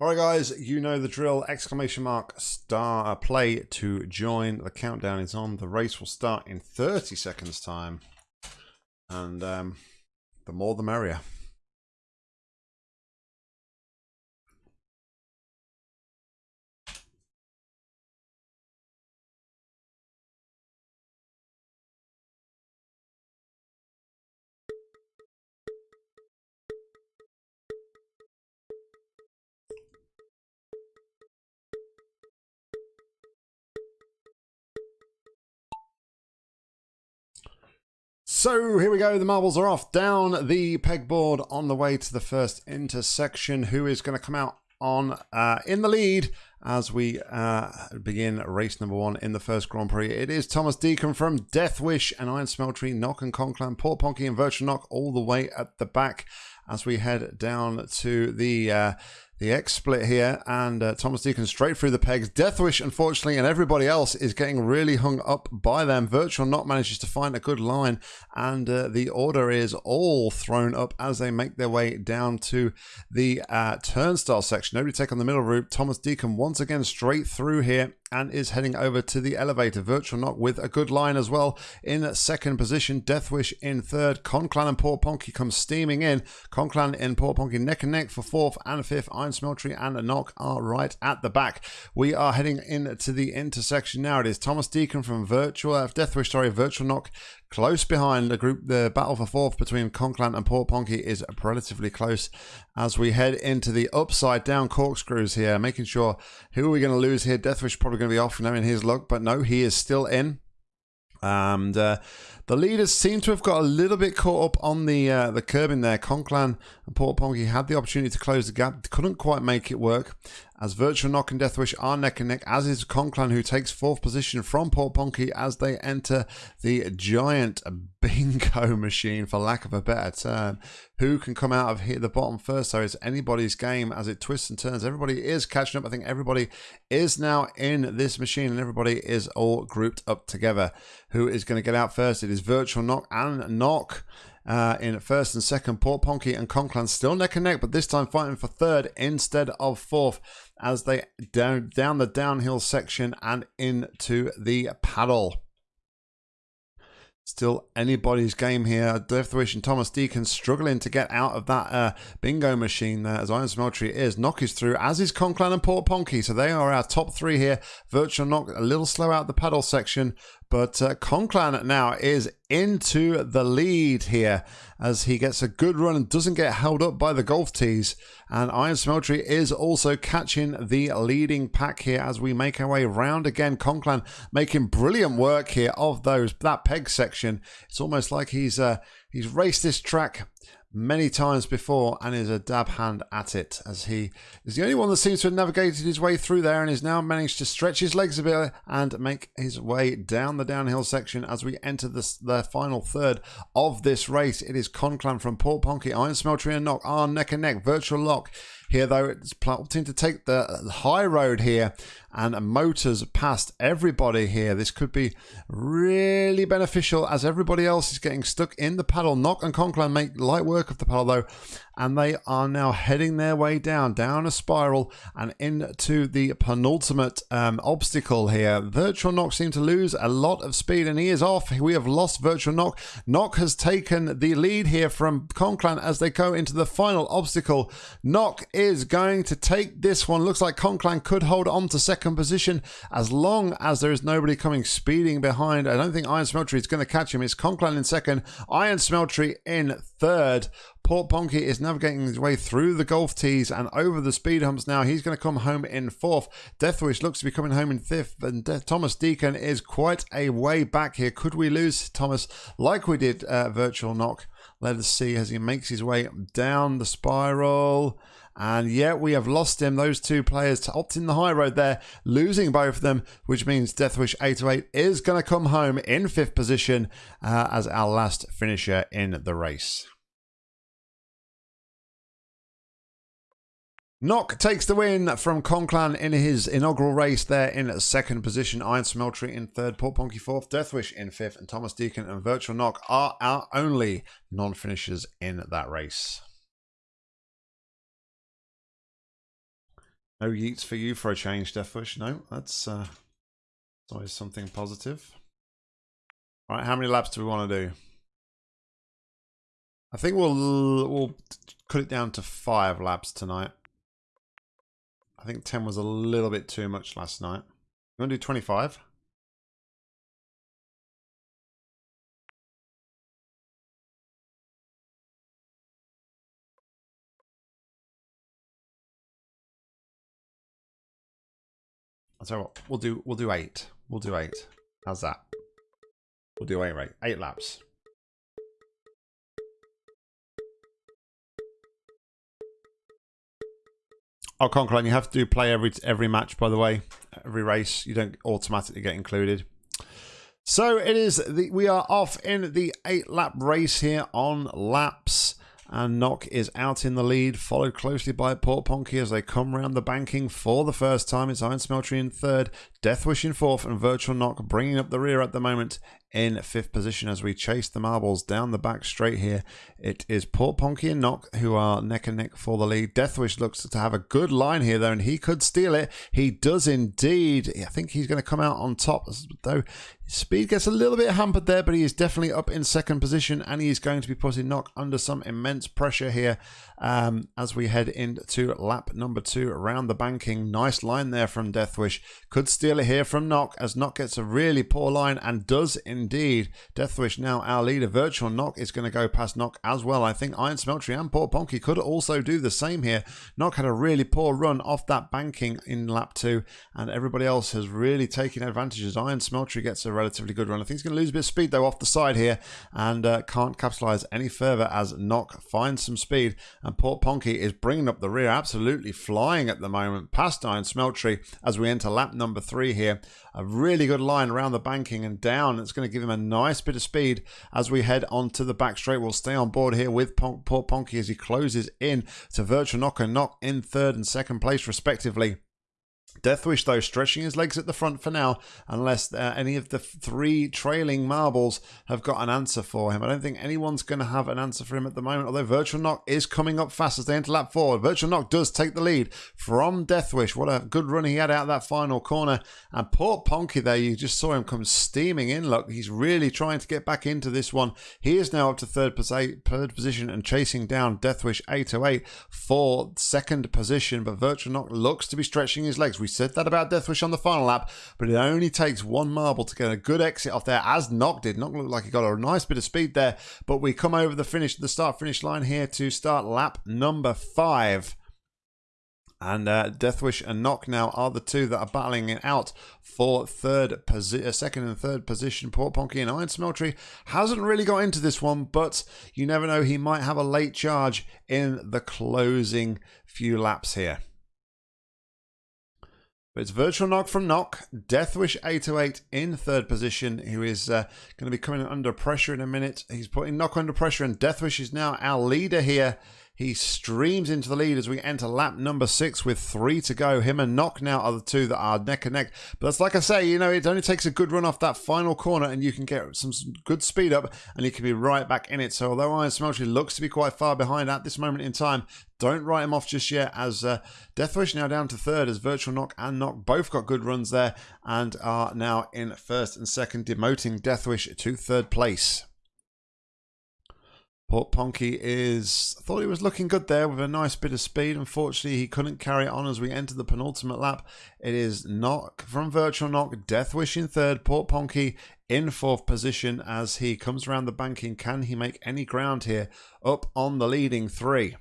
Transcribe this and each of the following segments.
All right, guys, you know the drill. Exclamation mark star uh, play to join. The countdown is on. The race will start in 30 seconds time. And um, the more the merrier. So here we go. The marbles are off down the pegboard on the way to the first intersection. Who is going to come out on uh, in the lead as we uh, begin race number one in the first Grand Prix. It is Thomas Deacon from Deathwish and Iron Smeltery, Knock and Conclan, Port Ponky and Virtual Knock all the way at the back as we head down to the uh, the X split here, and uh, Thomas Deacon straight through the pegs. Deathwish, unfortunately, and everybody else is getting really hung up by them. Virtual Knock manages to find a good line, and uh, the order is all thrown up as they make their way down to the uh, turnstile section. Nobody take on the middle route. Thomas Deacon once again straight through here and is heading over to the elevator. Virtual Knock with a good line as well in second position. Deathwish in third. Conclan and Port Ponky come steaming in. Conclan and Port Ponky neck and neck for fourth and fifth. Iron Smeltery and Knock are right at the back. We are heading into the intersection now. It is Thomas Deacon from Virtual uh, Deathwish, sorry, Virtual Knock Close behind the group, the battle for fourth between Conclan and Port Ponky is relatively close as we head into the upside down corkscrews here, making sure who are we going to lose here. Deathwish probably going to be off now in his luck, but no, he is still in. And uh, the leaders seem to have got a little bit caught up on the uh, the curb in there. Conclan and Port Ponky had the opportunity to close the gap, couldn't quite make it work. As Virtual Knock and Deathwish are neck and neck, as is Conclan, who takes fourth position from Port Ponky as they enter the giant bingo machine, for lack of a better term. Who can come out of here the bottom first? So it's anybody's game as it twists and turns. Everybody is catching up. I think everybody is now in this machine and everybody is all grouped up together. Who is going to get out first? It is Virtual Knock and Knock uh, in first and second. Port Ponky and Conclan still neck and neck, but this time fighting for third instead of fourth as they down down the downhill section and into the paddle. Still anybody's game here. Deathwish and Thomas Deacon struggling to get out of that uh, bingo machine there as Iron Smeltery is. Knock is through, as is Conclan and Port Ponky. So they are our top three here. Virtual Knock a little slow out the paddle section, but uh, Conclan now is into the lead here as he gets a good run and doesn't get held up by the golf tees. And Iron Smeltery is also catching the leading pack here as we make our way round again. Conclan making brilliant work here of those that peg section. It's almost like he's uh, he's raced this track many times before and is a dab hand at it as he is the only one that seems to have navigated his way through there and is now managed to stretch his legs a bit and make his way down the downhill section as we enter the, the final third of this race. It is Conclan from Port Ponky, Iron Smeltery and Knock are neck and neck. Virtual Knock here though it's plotting to take the high road here and motors past everybody here. This could be really beneficial as everybody else is getting stuck in the paddle. Knock and conclan make light work of the paddle though and they are now heading their way down, down a spiral and into the penultimate um, obstacle here. Virtual Knock seemed to lose a lot of speed and he is off. We have lost Virtual Knock. Knock has taken the lead here from Conclan as they go into the final obstacle. Knock is going to take this one. Looks like Conclan could hold on to second position as long as there is nobody coming speeding behind. I don't think Iron Smeltery is going to catch him. It's Conclan in second, Iron Smeltery in third. Port Ponky is navigating his way through the golf tees and over the speed humps now. He's going to come home in fourth. Deathwish looks to be coming home in fifth. And De Thomas Deacon is quite a way back here. Could we lose Thomas like we did uh, Virtual Knock? Let us see as he makes his way down the spiral. And yet we have lost him. Those two players to opt in the high road there, losing both of them, which means Deathwish 808 is going to come home in fifth position uh, as our last finisher in the race. Knock takes the win from Conclan in his inaugural race there in second position. Iron Smeltery in third, Port Ponky fourth, Deathwish in fifth, and Thomas Deacon and Virtual Knock are our only non-finishers in that race. No yeets for you for a change, Deathwish. No, that's uh, always something positive. All right, how many laps do we want to do? I think we'll we'll cut it down to five laps tonight. I think 10 was a little bit too much last night. You want to do 25? I'll tell you what, we'll do we'll do eight. We'll do eight. How's that? We'll do eight right. Eight laps. Oh, Conqueror, you have to play every every match, by the way. Every race. You don't automatically get included. So it is, the, we are off in the eight lap race here on laps and Nock is out in the lead, followed closely by Port Ponky as they come round the banking for the first time. It's Iron Smeltery in third, Deathwish in fourth, and Virtual Knock bringing up the rear at the moment in fifth position as we chase the marbles down the back straight here. It is Port Ponky and Knock who are neck and neck for the lead. Deathwish looks to have a good line here though, and he could steal it. He does indeed. I think he's going to come out on top, though speed gets a little bit hampered there, but he is definitely up in second position, and he is going to be putting Knock under some immense pressure here um, as we head into lap number two around the banking. Nice line there from Deathwish. Could steal it here from Knock as Knock gets a really poor line and does indeed. Deathwish now our leader. Virtual Knock is going to go past Knock as well. I think Iron Smeltery and Port Ponky could also do the same here. Knock had a really poor run off that banking in lap two, and everybody else has really taken advantage as Iron Smeltery gets a relatively good run. I think he's going to lose a bit of speed though off the side here and uh, can't capitalize any further as Knock finds some speed and Port Ponky is bringing up the rear, absolutely flying at the moment, past Iron Smeltery as we enter lap number three here. A really good line around the banking and down. It's going to give him a nice bit of speed as we head onto the back straight. We'll stay on board here with Port Ponky as he closes in to Virtual Nock and Knock in third and second place respectively. Deathwish, though, stretching his legs at the front for now, unless uh, any of the three trailing marbles have got an answer for him. I don't think anyone's going to have an answer for him at the moment, although Virtual Knock is coming up fast as they enter lap four. Virtual Knock does take the lead from Deathwish. What a good run he had out of that final corner. And Port Ponky there, you just saw him come steaming in. Look, he's really trying to get back into this one. He is now up to third, third position and chasing down Deathwish 808 for second position, but Virtual Knock looks to be stretching his legs. We said that about Deathwish on the final lap, but it only takes one marble to get a good exit off there, as Nock did. Nock looked like he got a nice bit of speed there, but we come over the finish, the start finish line here to start lap number five. And uh, Deathwish and Nock now are the two that are battling it out for third position, uh, second and third position. Port Ponky and Iron Smeltery hasn't really got into this one, but you never know. He might have a late charge in the closing few laps here. But it's Virtual Nock from Knock, Deathwish 808 in third position, who is uh, going to be coming under pressure in a minute. He's putting Knock under pressure, and Deathwish is now our leader here he streams into the lead as we enter lap number six with three to go. Him and Knock now are the two that are neck and neck. But that's like I say, you know, it only takes a good run off that final corner and you can get some, good speed up and you can be right back in it. So although Iron Smeltery looks to be quite far behind at this moment in time, don't write him off just yet as uh, Deathwish now down to third as Virtual Knock and Knock both got good runs there and are now in first and second, demoting Deathwish to third place. Port Ponky is I thought he was looking good there with a nice bit of speed. Unfortunately, he couldn't carry it on as we enter the penultimate lap. It is Knock from Virtual Nock, Deathwish in third, Port Ponky in fourth position as he comes around the banking. Can he make any ground here up on the leading three?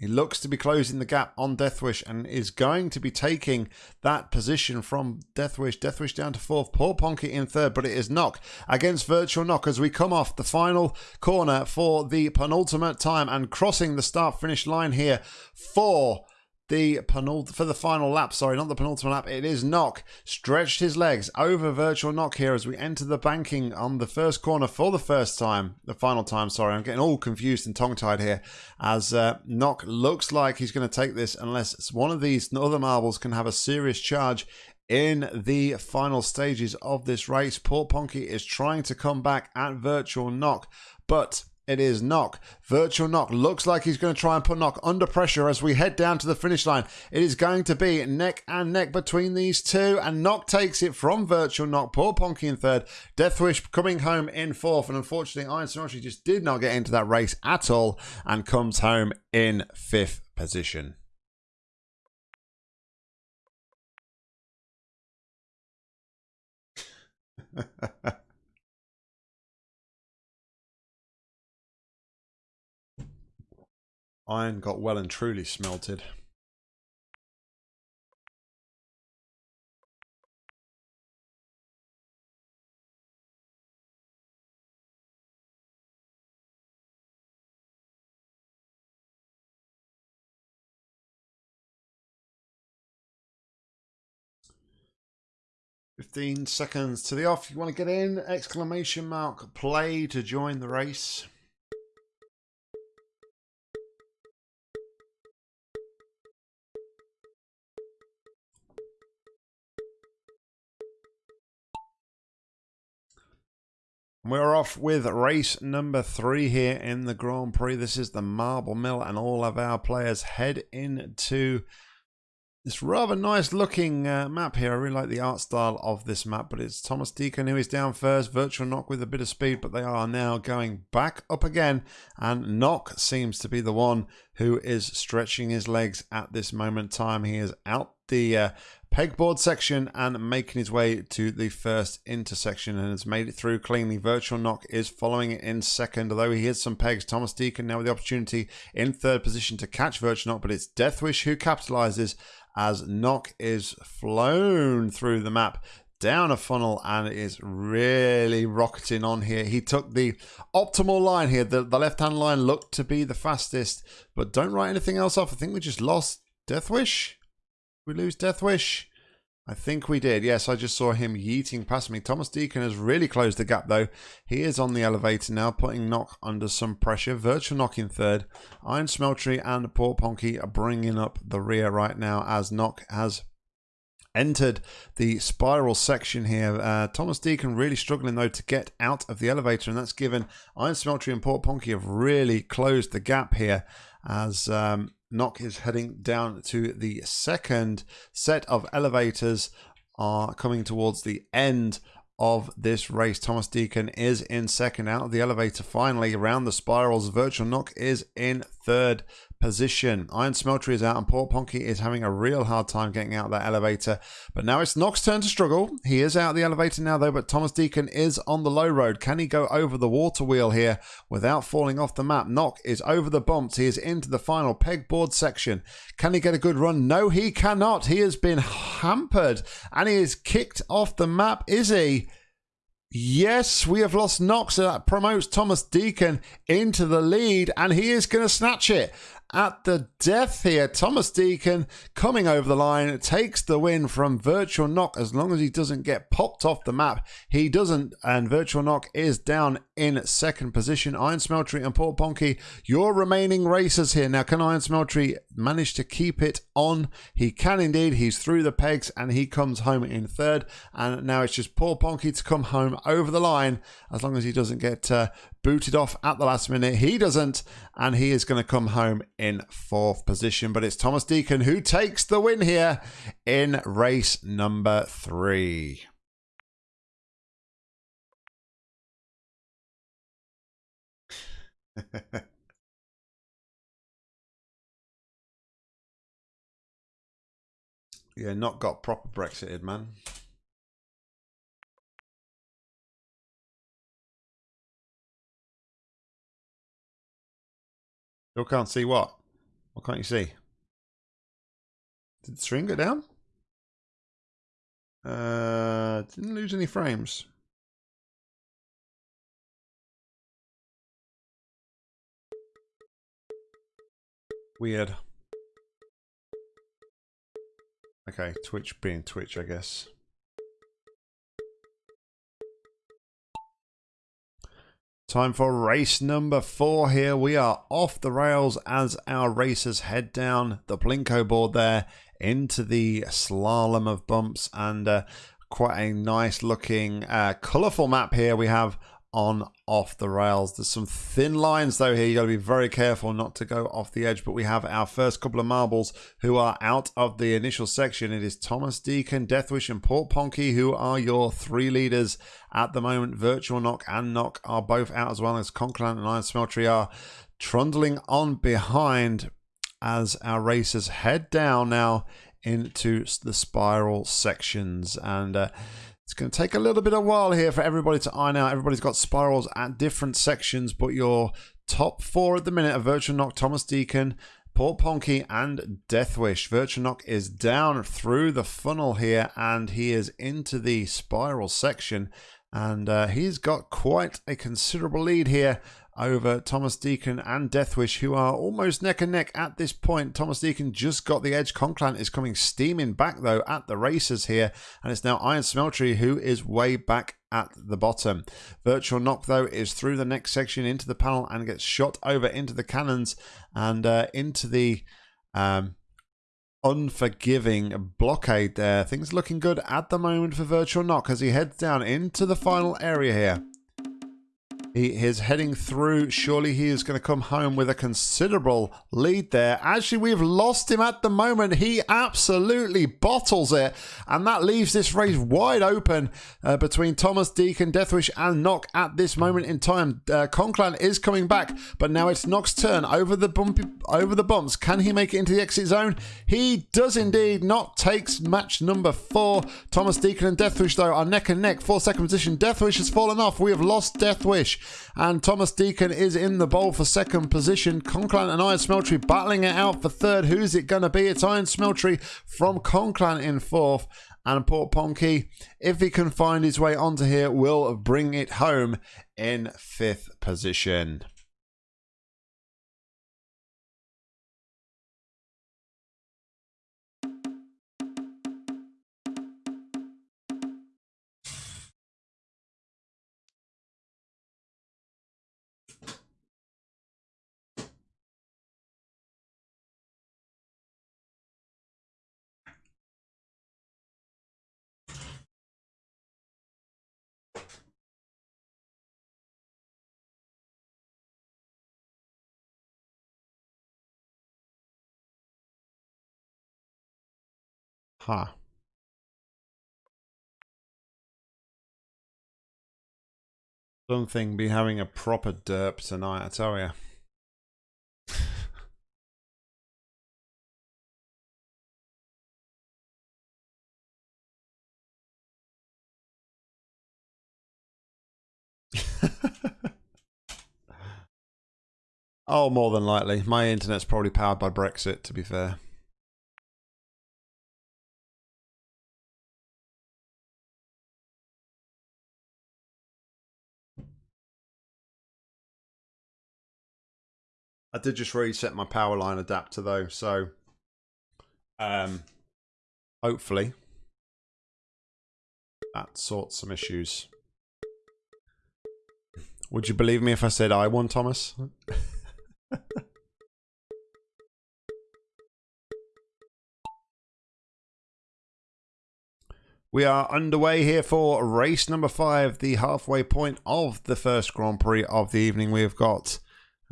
He looks to be closing the gap on Deathwish and is going to be taking that position from Deathwish. Deathwish down to fourth, Port Ponky in third, but it is Knock against Virtual Knock as we come off the final corner for the penultimate time and crossing the start finish line here for the penult for the final lap. Sorry, not the penultimate lap. It is Knock stretched his legs over Virtual Knock here as we enter the banking on the first corner for the first time. The final time. Sorry, I'm getting all confused and tongue tied here. As uh, Nock looks like he's going to take this unless one of these other marbles can have a serious charge in the final stages of this race. Port Ponky is trying to come back at Virtual knock, but It is Knock. Virtual Knock looks like he's going to try and put Knock under pressure as we head down to the finish line. It is going to be neck and neck between these two, and Knock takes it from Virtual Knock. Poor Ponky in third. Deathwish coming home in fourth, and unfortunately, Iron Symmetry just did not get into that race at all and comes home in fifth position. Iron got well and truly smelted. Fifteen seconds to the off. You want to get in? Exclamation mark play to join the race. We're off with race number three here in the Grand Prix. This is the Marble Mill, and all of our players head into this rather nice looking uh, map here. I really like the art style of this map, but it's Thomas Deacon who is down first. Virtual Knock with a bit of speed, but they are now going back up again. And Knock seems to be the one who is stretching his legs at this moment time. He is out the uh, pegboard section and making his way to the first intersection and has made it through cleanly. Virtual Knock is following it in second, although he hits some pegs. Thomas Deacon now with the opportunity in third position to catch Virtual Knock, but it's Deathwish who capitalizes as Knock is flown through the map down a funnel and is really rocketing on here. He took the optimal line here. The, the left-hand line looked to be the fastest, but don't write anything else off. I think we just lost Deathwish we lose Deathwish? I think we did. Yes, I just saw him yeeting past me. Thomas Deacon has really closed the gap, though. He is on the elevator now, putting Knock under some pressure. Virtual Knock in third. Iron Smeltery and Port Ponky are bringing up the rear right now as Knock has entered the spiral section here. Uh, Thomas Deacon really struggling, though, to get out of the elevator, and that's given Iron Smeltery and Port Ponky have really closed the gap here as um, Knock is heading down to the second set of elevators are coming towards the end of this race. Thomas Deacon is in second out of the elevator finally around the spirals. Virtual Knock is in third position. Iron Smeltery is out and Port Ponky is having a real hard time getting out that elevator. But now it's Knock's turn to struggle. He is out the elevator now though, but Thomas Deacon is on the low road. Can he go over the water wheel here without falling off the map? Knock is over the bumps. He is into the final pegboard section. Can he get a good run? No, he cannot. He has been hampered and he is kicked off the map. Is he? Yes, we have lost Knox. So that promotes Thomas Deacon into the lead, and he is going to snatch it at the death here. Thomas Deacon coming over the line takes the win from Virtual Knock as long as he doesn't get popped off the map. He doesn't, and Virtual Knock is down in second position. Iron Smeltery and Port Ponky, your remaining racers here. Now, can Iron Smeltery manage to keep it on? He can indeed. He's through the pegs and he comes home in third. And now it's just Port Ponky to come home over the line as long as he doesn't get uh, booted off at the last minute. He doesn't, and he is going to come home in fourth position. But it's Thomas Deacon who takes the win here in race number three. yeah, not got proper Brexited, man. Still can't see what? What can't you see? Did the string go down? Uh, didn't lose any frames. Weird. Okay, Twitch being Twitch, I guess. Time for race number four here. We are off the rails as our racers head down the Plinko board there into the slalom of bumps and uh, quite a nice looking uh, colourful map here we have on off the rails. There's some thin lines though here. You got to be very careful not to go off the edge. But we have our first couple of marbles who are out of the initial section. It is Thomas Deacon, Deathwish, and Port Ponky who are your three leaders at the moment. Virtual Knock and Knock are both out as well as Conclan and Iron Smeltery are trundling on behind as our racers head down now into the spiral sections and. Uh, it's going to take a little bit of while here for everybody to iron out. Everybody's got spirals at different sections, but your top four at the minute are Virtual Knock, Thomas Deacon, Port Ponky, and Deathwish. Virtual Knock is down through the funnel here, and he is into the spiral section. And uh, he's got quite a considerable lead here over Thomas Deacon and Deathwish, who are almost neck and neck at this point. Thomas Deacon just got the edge. Conclan is coming steaming back, though, at the races here. And it's now Iron Smeltery who is way back at the bottom. Virtual Knock, though, is through the next section into the panel and gets shot over into the cannons and uh, into the... Um, unforgiving blockade there. Things looking good at the moment for Virtual Knock as he heads down into the final area here. He is heading through. Surely he is going to come home with a considerable lead there. Actually, we've lost him at the moment. He absolutely bottles it. And that leaves this race wide open uh, between Thomas Deacon, Deathwish, and Knock at this moment in time. Uh, Conclan is coming back, but now it's Knock's turn over the bumpy, over the bumps. Can he make it into the exit zone? He does indeed. Knock takes match number four. Thomas Deacon and Deathwish, though, are neck and neck for second position. Deathwish has fallen off. We have lost Deathwish. And Thomas Deacon is in the bowl for second position. Conclan and Iron Smeltery battling it out for third. Who's it going to be? It's Iron Smeltery from Conclan in fourth. And Port Ponky, if he can find his way onto here, will bring it home in fifth position. Huh. Something be having a proper derp tonight, I tell you. oh, more than likely. My internet's probably powered by Brexit, to be fair. I did just reset my power line adapter though, so um, hopefully that sorts some issues. Would you believe me if I said I won, Thomas? We are underway here for race number five, the halfway point of the first Grand Prix of the evening. We've got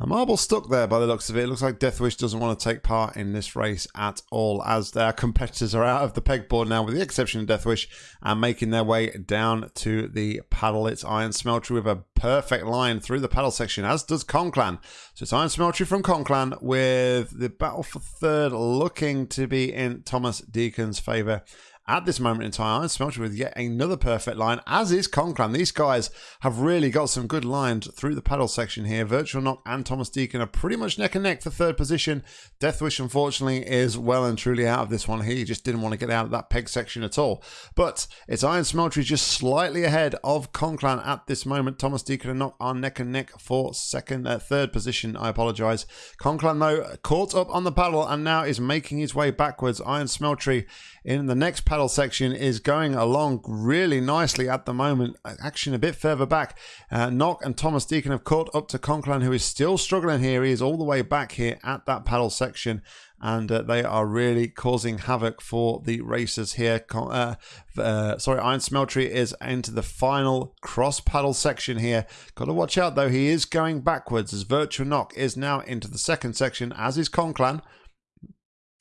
a marble stuck there by the looks of it. It looks like Deathwish doesn't want to take part in this race at all as their competitors are out of the pegboard now with the exception of Deathwish and making their way down to the paddle. It's Iron Smeltery with a perfect line through the paddle section as does Conclan. So it's Iron Smeltery from Conclan with the battle for third looking to be in Thomas Deacon's favour at this moment in time, I'm smelting with yet another perfect line, as is Conclan. These guys have really got some good lines through the paddle section here. Virtual Knock and Thomas Deacon are pretty much neck and neck for third position. Deathwish, unfortunately, is well and truly out of this one. Here. He just didn't want to get out of that peg section at all. But it's Iron Smeltery just slightly ahead of Conclan at this moment. Thomas Deacon and Knock are neck and neck for second, uh, third position. I apologize. Conclan, though, caught up on the paddle and now is making his way backwards. Iron Smeltery in the next paddle section is going along really nicely at the moment. Action a bit further back. Uh, Nock and Thomas Deacon have caught up to Conclan, who is still struggling here. He is all the way back here at that paddle section and uh, they are really causing havoc for the racers here. Uh, uh, sorry, Iron Smeltery is into the final cross paddle section here. Got to watch out though, he is going backwards as Virtual Knock is now into the second section, as is Conclan.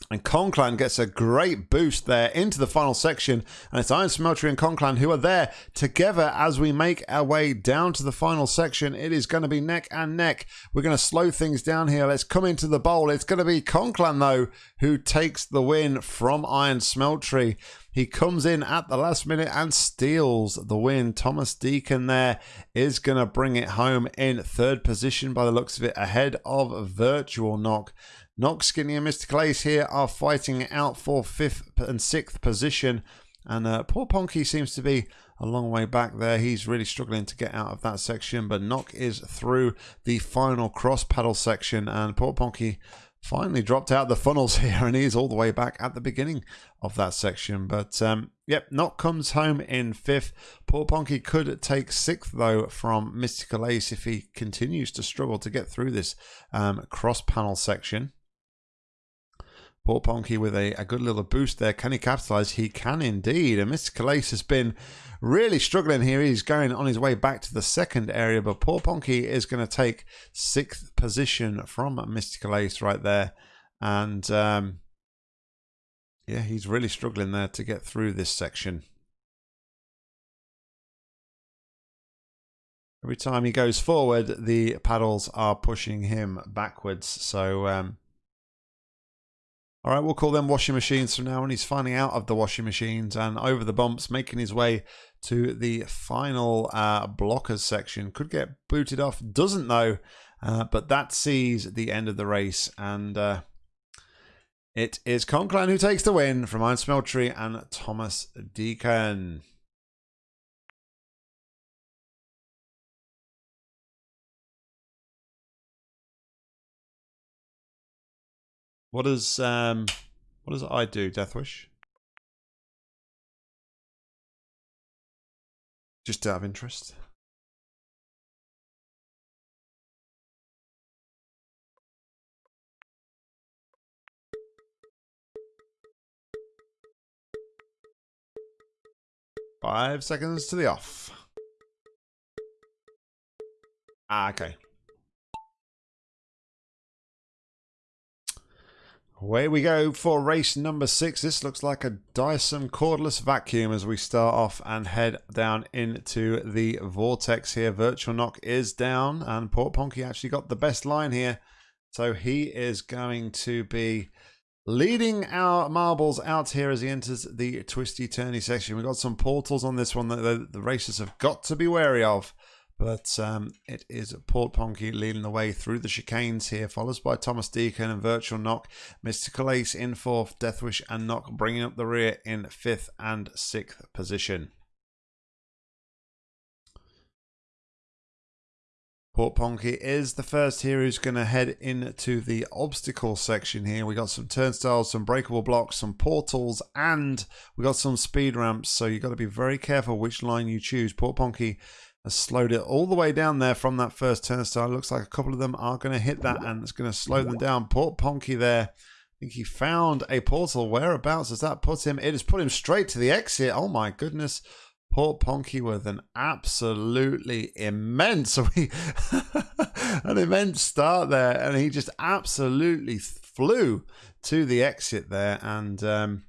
And Conclan gets a great boost there into the final section. And it's Iron Smeltery and Conclan who are there together as we make our way down to the final section. It is going to be neck and neck. We're going to slow things down here. Let's come into the bowl. It's going to be Conclan, though, who takes the win from Iron Smeltery. He comes in at the last minute and steals the win. Thomas Deacon there is going to bring it home in third position by the looks of it, ahead of Virtual Nock. Nock, Skinny, and Mr. Ace here are fighting out for fifth and sixth position. And uh, poor Ponky seems to be a long way back there. He's really struggling to get out of that section. But Nock is through the final cross paddle section. And poor Ponky finally dropped out the funnels here. And he's all the way back at the beginning of that section. But um, yep, Nock comes home in fifth. Poor Ponky could take sixth, though, from Mystical Ace if he continues to struggle to get through this um, cross panel section. Port Ponky with a, a good little boost there. Can he capitalize? He can indeed. And Mystical Ace has been really struggling here. He's going on his way back to the second area, but Port Ponky is going to take sixth position from Mystical Ace right there. And um, yeah, he's really struggling there to get through this section. Every time he goes forward, the paddles are pushing him backwards. So um, all right, we'll call them washing machines from now on. He's finally out of the washing machines and over the bumps, making his way to the final uh, blockers section. Could get booted off, doesn't though, uh, but that sees the end of the race. And uh, it is Conclan who takes the win from Iron Smeltery and Thomas Deacon. What does um what does I do, Deathwish? Just out of interest. Five seconds to the off. Ah, okay. Away we go for race number six. This looks like a Dyson cordless vacuum as we start off and head down into the vortex here. Virtual Knock is down and Port Ponky actually got the best line here. So he is going to be leading our marbles out here as he enters the twisty turny section. We've got some portals on this one that the, the racers have got to be wary of. But um, it is Port Ponky leading the way through the chicanes here, followed by Thomas Deacon and Virtual Knock. Mystical Ace in fourth, Deathwish and Knock bringing up the rear in fifth and sixth position. Port Ponky is the first here who's going to head into the obstacle section here. We got some turnstiles, some breakable blocks, some portals, and we got some speed ramps. So you've got to be very careful which line you choose. Port Ponky has slowed it all the way down there from that first turnstile. Looks like a couple of them are going to hit that and it's going to slow them down. Port Ponky there. I think he found a portal. Whereabouts does that put him? It has put him straight to the exit. Oh my goodness. Port Ponky with an absolutely immense, an immense start there, and he just absolutely flew to the exit there. And um,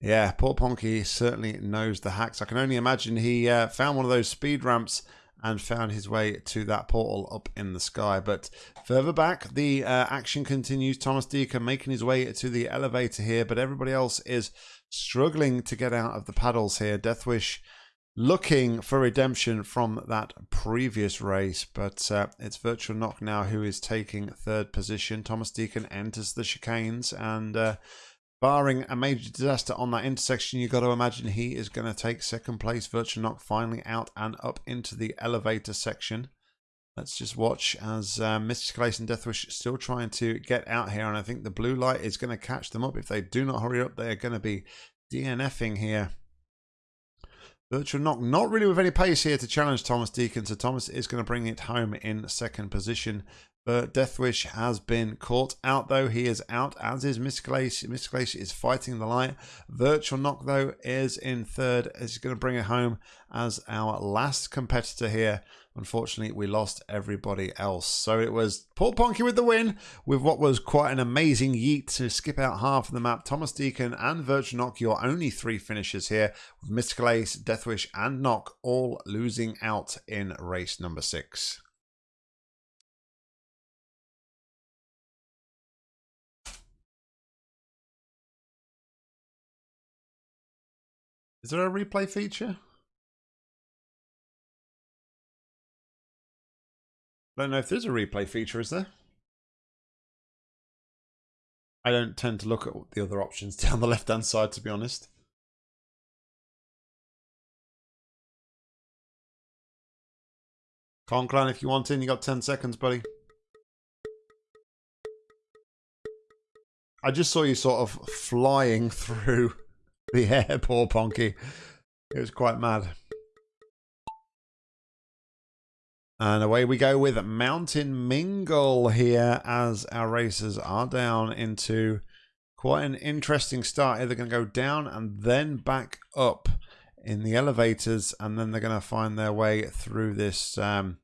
yeah, poor Ponky certainly knows the hacks. I can only imagine he uh, found one of those speed ramps and found his way to that portal up in the sky. But further back, the uh, action continues. Thomas Deacon making his way to the elevator here, but everybody else is struggling to get out of the paddles here. Deathwish looking for redemption from that previous race, but uh, it's Virtual Knock now who is taking third position. Thomas Deacon enters the chicanes and... Uh, Barring a major disaster on that intersection, you've got to imagine he is going to take second place. Virtual Nock finally out and up into the elevator section. Let's just watch as um, Mystical Ace and Deathwish still trying to get out here. And I think the blue light is going to catch them up. If they do not hurry up, they are going to be DNFing here. Virtual knock, not really with any pace here to challenge Thomas Deacon. So Thomas is going to bring it home in second position. But Deathwish has been caught out though. He is out, as is Mystical Ace. Mystical Ace is fighting the light. Virtual Knock though is in third. Is going to bring it home as our last competitor here. Unfortunately, we lost everybody else. So it was Port Ponky with the win, with what was quite an amazing yeet to skip out half of the map. Thomas Deacon and Virtual Knock, your only three finishers here, with Mystical Deathwish, and Knock all losing out in race number six. Is there a replay feature? I don't know if there's a replay feature, is there? I don't tend to look at the other options down the left-hand side, to be honest. Conclan, if you want in, you got 10 seconds, buddy. I just saw you sort of flying through the air, poor Ponky. It was quite mad. And away we go with Mountain Mingle here as our racers are down into quite an interesting start. They're going to go down and then back up in the elevators and then they're going to find their way through this um,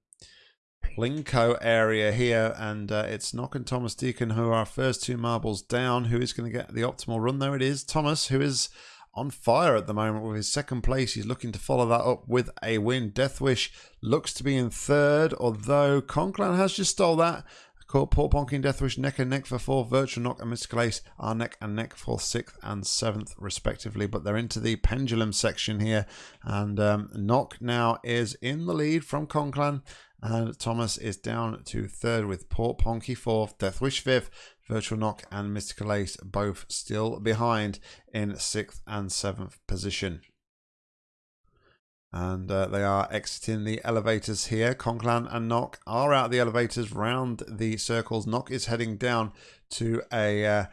Plinko area here and uh, it's Knock and Thomas Deacon who are our first two marbles down. Who is going to get the optimal run? There it is. Thomas who is on fire at the moment with his second place. He's looking to follow that up with a win. Deathwish looks to be in third, although Conclan has just stole that. Port Ponky and Deathwish neck and neck for fourth. Virtual Knock and Mystical Ace are neck and neck for sixth and seventh, respectively. But they're into the pendulum section here. And um, Knock now is in the lead from Conclan. And Thomas is down to third with Port Ponky fourth, Deathwish fifth, Virtual Knock and Mystical Ace both still behind in sixth and seventh position. And uh, they are exiting the elevators here. Conclan and Knock are out the elevators round the circles. Knock is heading down to a uh,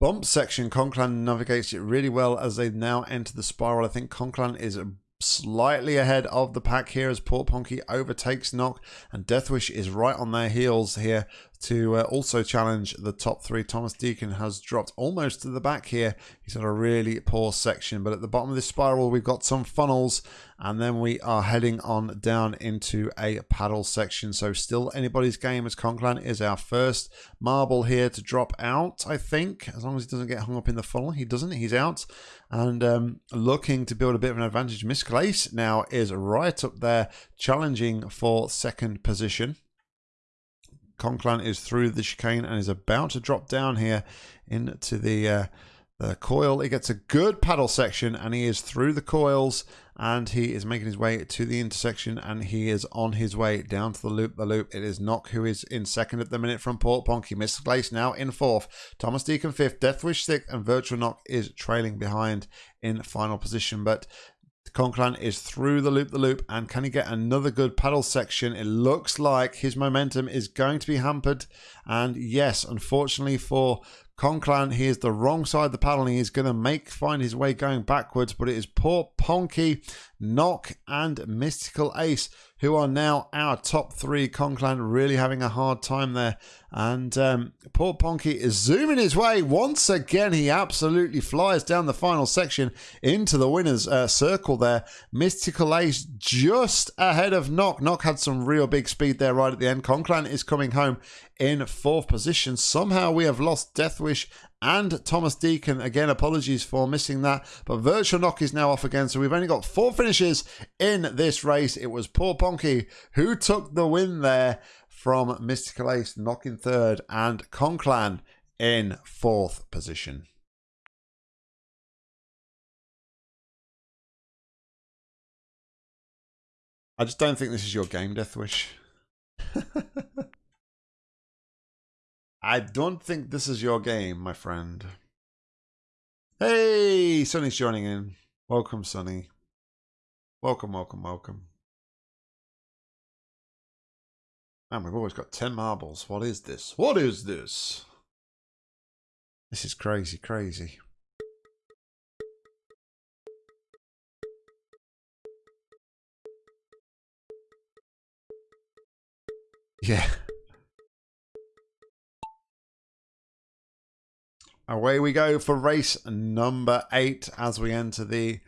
bump section. Conclan navigates it really well as they now enter the spiral. I think Conclan is slightly ahead of the pack here as Port Ponky overtakes Knock and Deathwish is right on their heels here to uh, also challenge the top three. Thomas Deacon has dropped almost to the back here. He's had a really poor section, but at the bottom of this spiral, we've got some funnels, and then we are heading on down into a paddle section. So still anybody's game as Conclan is our first marble here to drop out, I think, as long as he doesn't get hung up in the funnel. He doesn't, he's out. And um, looking to build a bit of an advantage. Mystical Ace now is right up there, challenging for second position. Conclan is through the chicane and is about to drop down here into the uh, the coil. He gets a good paddle section and he is through the coils and he is making his way to the intersection and he is on his way down to the loop the loop. It is Knock who is in second at the minute from Port Ponky. Mystical Ace now in fourth. Thomas Deacon fifth. Deathwish sixth and Virtual Knock is trailing behind in final position. But Conclan is through the loop the loop and can he get another good paddle section? It looks like his momentum is going to be hampered. And yes, unfortunately for Conclan, he is the wrong side of the paddle and going to make find his way going backwards. But it is poor Ponky, Knock and Mystical Ace who are now our top three. Conclan really having a hard time there. And um, poor Ponky is zooming his way. Once again, he absolutely flies down the final section into the winner's uh, circle there. Mystical Ace just ahead of Knock. Knock had some real big speed there right at the end. Conclan is coming home in fourth position. Somehow we have lost Deathwish and Thomas Deacon. Again, apologies for missing that. But Virtual Knock is now off again. So we've only got four finishes in this race. It was poor Ponky who took the win there from Mystical Ace, knocking third, and Conclan in fourth position. I just don't think this is your game, Deathwish. I don't think this is your game, my friend. Hey, Sonny's joining in. Welcome, Sonny. Welcome, welcome, welcome. Man, we've always got 10 marbles. What is this? What is this? This is crazy, crazy. Yeah. Away we go for race number eight as we enter the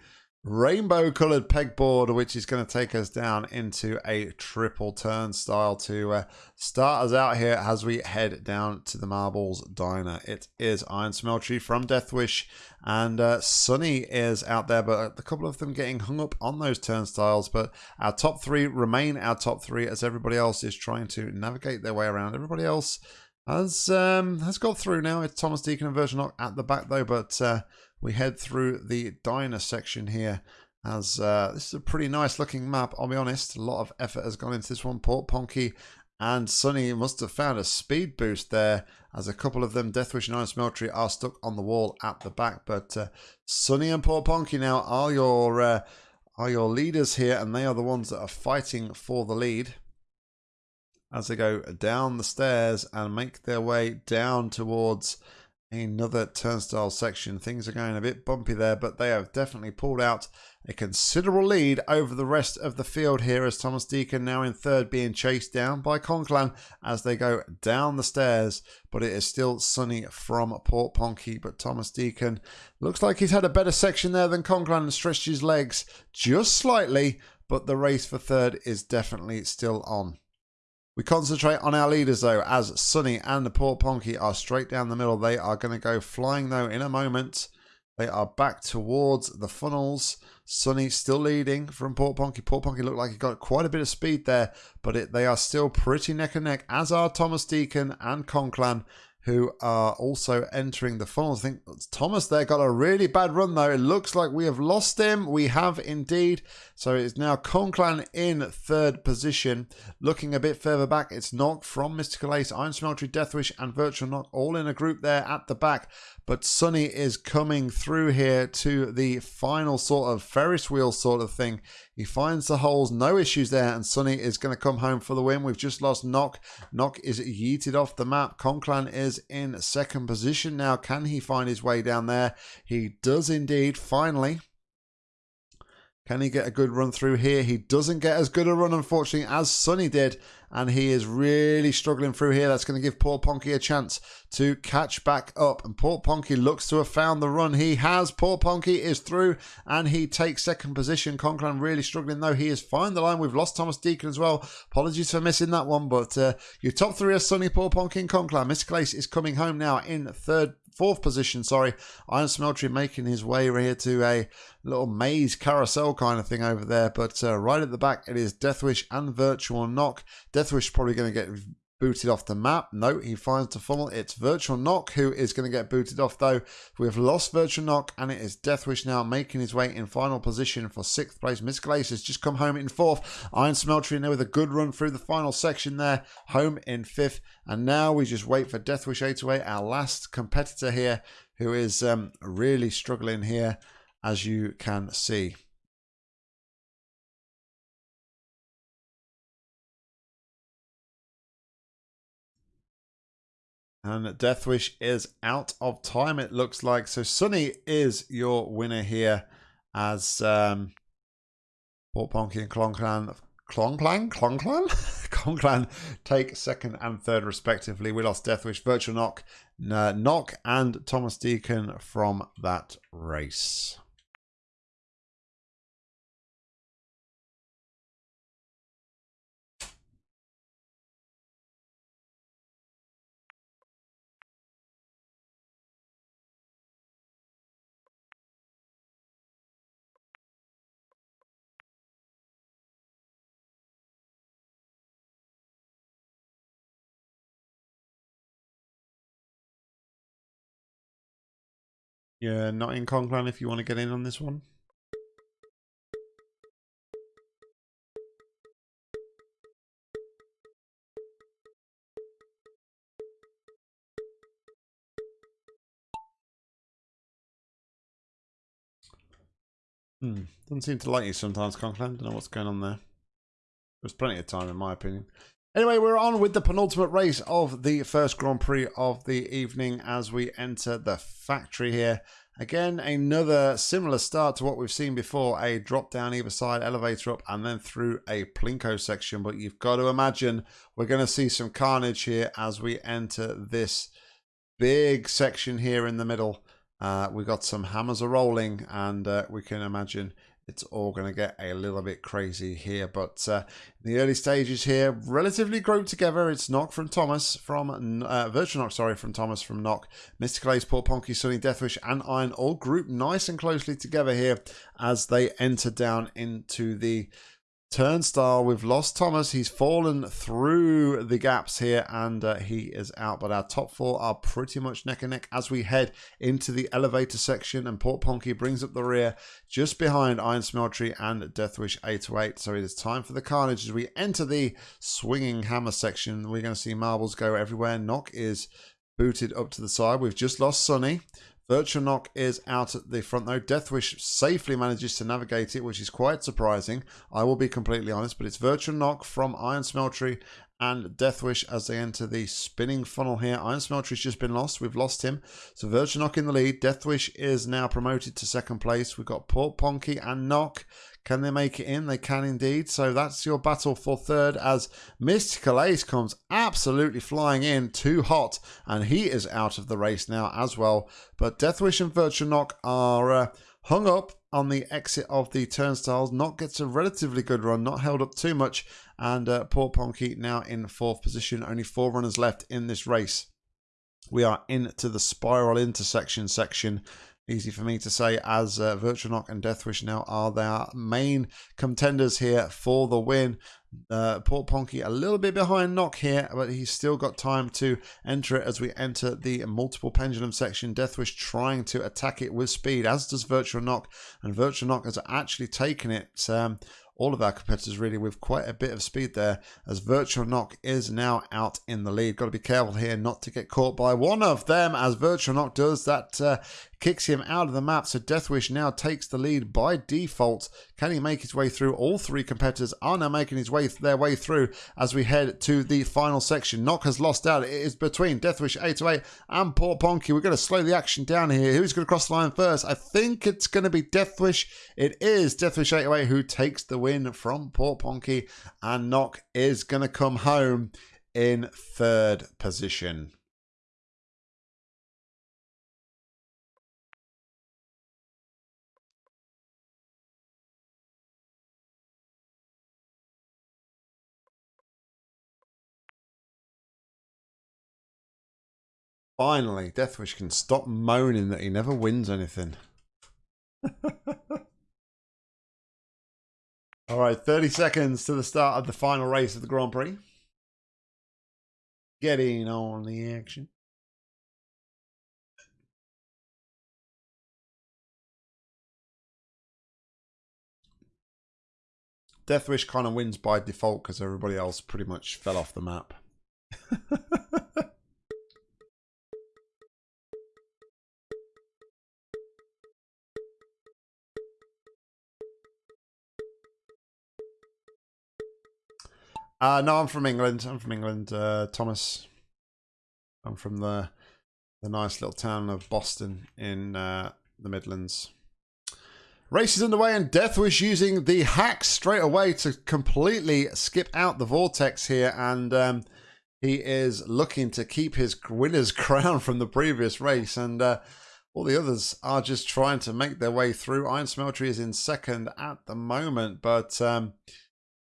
rainbow colored pegboard, which is going to take us down into a triple turnstile to uh, start us out here as we head down to the Marbles Diner. It is Iron Smeltery from Deathwish, and uh, Sunny is out there, but a couple of them getting hung up on those turnstiles. But our top three remain our top three as everybody else is trying to navigate their way around. Everybody else has um, has got through now. It's Thomas Deacon and Virtual Knock at the back though, but uh, we head through the diner section here. As uh, this is a pretty nice looking map, I'll be honest. A lot of effort has gone into this one. Port Ponky and Sunny must have found a speed boost there, as a couple of them, Deathwish and Iron Smeltery, are stuck on the wall at the back. But uh, Sunny and Port Ponky now are your uh, are your leaders here, and they are the ones that are fighting for the lead as they go down the stairs and make their way down towards another turnstile section. Things are going a bit bumpy there, but they have definitely pulled out a considerable lead over the rest of the field here as Thomas Deacon now in third being chased down by Conclan as they go down the stairs. But it is still sunny from Port Ponky. But Thomas Deacon looks like he's had a better section there than Conclan and stretched his legs just slightly. But the race for third is definitely still on. We concentrate on our leaders though, as Sunny and the Port Ponky are straight down the middle. They are going to go flying though in a moment. They are back towards the funnels. Sunny still leading from Port Ponky. Port Ponky looked like he got quite a bit of speed there, but it, they are still pretty neck and neck, as are Thomas Deacon and Conclan who are also entering the funnels. I think Thomas there got a really bad run though. It looks like we have lost him. We have indeed. So it's now Conclan in third position. Looking a bit further back, it's Knock from Mystical Ace, Iron Smeltery, Deathwish, and Virtual Knock all in a group there at the back. But Sunny is coming through here to the final sort of Ferris wheel sort of thing. He finds the holes, no issues there, and Sunny is going to come home for the win. We've just lost Knock. Knock is yeeted off the map. Conclan is in second position now. Can he find his way down there? He does indeed, finally. Can he get a good run through here? He doesn't get as good a run, unfortunately, as Sunny did. And he is really struggling through here. That's going to give Port Ponky a chance to catch back up. And Port Ponky looks to have found the run. He has. Port Ponky is through and he takes second position. Conclan really struggling, though. He is fine the line. We've lost Thomas Deacon as well. Apologies for missing that one. But uh, your top three are Sunny, Port Ponky, and Conclan. Miss Glace is coming home now in third fourth position, sorry. Iron Smeltery making his way here to a little maze carousel kind of thing over there. But uh, right at the back, it is Deathwish and Virtual Knock. Deathwish is probably going to get booted off the map. No, he finds the funnel. It's Virtual Knock who is going to get booted off though. We've lost Virtual Knock and it is Deathwish now making his way in final position for sixth place. Miss has just come home in fourth. Iron Smeltery in there with a good run through the final section there. Home in fifth. And now we just wait for Deathwish 828, our last competitor here, who is um, really struggling here, as you can see. And Deathwish is out of time, it looks like. So Sunny is your winner here as um, Port Ponky and Clonclan. Clongplan? Clongplan? Clongplan take second and third respectively. We lost Deathwish, Virtual Knock, Knock, and Thomas Deacon from that race. Yeah, not in Conclan if you want to get in on this one. Hmm. Doesn't seem to like you sometimes, Conclan. Don't know what's going on there. There's plenty of time, in my opinion. Anyway, we're on with the penultimate race of the first Grand Prix of the evening as we enter the factory here. Again, another similar start to what we've seen before. A drop down either side, elevator up, and then through a Plinko section. But you've got to imagine we're going to see some carnage here as we enter this big section here in the middle. Uh, we got some hammers are rolling, and uh, we can imagine it's all going to get a little bit crazy here. But uh, the early stages here, relatively grouped together. It's Knock from Thomas from uh, Virtual Knock, sorry, from Thomas from Knock. Mr. Ace, Port Ponky, Sunny, Deathwish, and Iron all grouped nice and closely together here as they enter down into the Turnstile, we've lost Thomas. He's fallen through the gaps here and uh, he is out. But our top four are pretty much neck and neck as we head into the elevator section. And Port Ponky brings up the rear just behind Iron Smeltery and Deathwish 808. So it is time for the carnage as we enter the swinging hammer section. We're going to see marbles go everywhere. Knock is booted up to the side. We've just lost Sunny. Virtual Knock is out at the front though. Deathwish safely manages to navigate it, which is quite surprising. I will be completely honest, but it's Virtual Knock from Iron Smeltery and Deathwish as they enter the spinning funnel here. Iron Smeltery's just been lost. We've lost him. So Virtual Knock in the lead. Deathwish is now promoted to second place. We've got Port Ponky and Knock can they make it in? They can indeed. So that's your battle for third as Mystical Ace comes absolutely flying in, too hot, and he is out of the race now as well. But Deathwish and Virtual Knock are uh, hung up on the exit of the turnstiles. Not gets a relatively good run, not held up too much, and uh, Port Ponky now in fourth position. Only four runners left in this race. We are into the spiral intersection section easy for me to say as uh, Virtual Knock and Deathwish now are their main contenders here for the win. Uh, Port Ponky a little bit behind Knock here, but he's still got time to enter it as we enter the multiple pendulum section. Deathwish trying to attack it with speed, as does Virtual Knock, and Virtual Knock has actually taken it um, all of our competitors really with quite a bit of speed there as Virtual Knock is now out in the lead. Got to be careful here not to get caught by one of them as Virtual Knock does. That uh, kicks him out of the map. So Deathwish now takes the lead by default. Can he make his way through? All three competitors are now making his way their way through as we head to the final section. Knock has lost out. It is between Deathwish 808 and Port Ponky. We're going to slow the action down here. Who's going to cross the line first? I think it's going to be Deathwish. It is Deathwish 808 who takes the win from Port Ponky. And Knock is going to come home in third position. Finally, Deathwish can stop moaning that he never wins anything. All right, 30 seconds to the start of the final race of the Grand Prix. Getting on the action. Deathwish kind of wins by default because everybody else pretty much fell off the map. Uh, no, I'm from England. I'm from England, uh, Thomas. I'm from the the nice little town of Boston in uh, the Midlands. Race is underway and Deathwish using the hack straight away to completely skip out the vortex here and um, he is looking to keep his winner's crown from the previous race and uh, all the others are just trying to make their way through. Iron Smeltery is in second at the moment but um,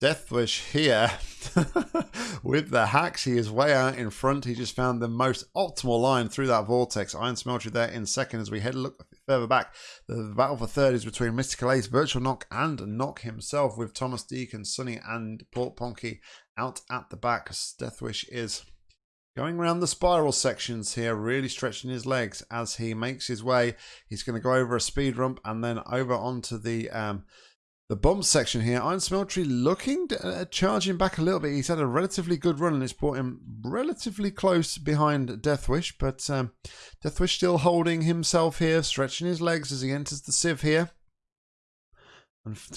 Deathwish here with the hacks. He is way out in front. He just found the most optimal line through that vortex. Iron Smeltery there in second as we head a look further back. The battle for third is between Mystical Ace, Virtual Knock, and Knock himself with Thomas Deacon, Sunny, and Port Ponky out at the back. Deathwish is going around the spiral sections here, really stretching his legs as he makes his way. He's going to go over a speed ramp and then over onto the. Um, the bump section here, Iron Smeltery looking uh, charging back a little bit. He's had a relatively good run and it's brought him relatively close behind Deathwish, but um, Deathwish still holding himself here, stretching his legs as he enters the sieve here.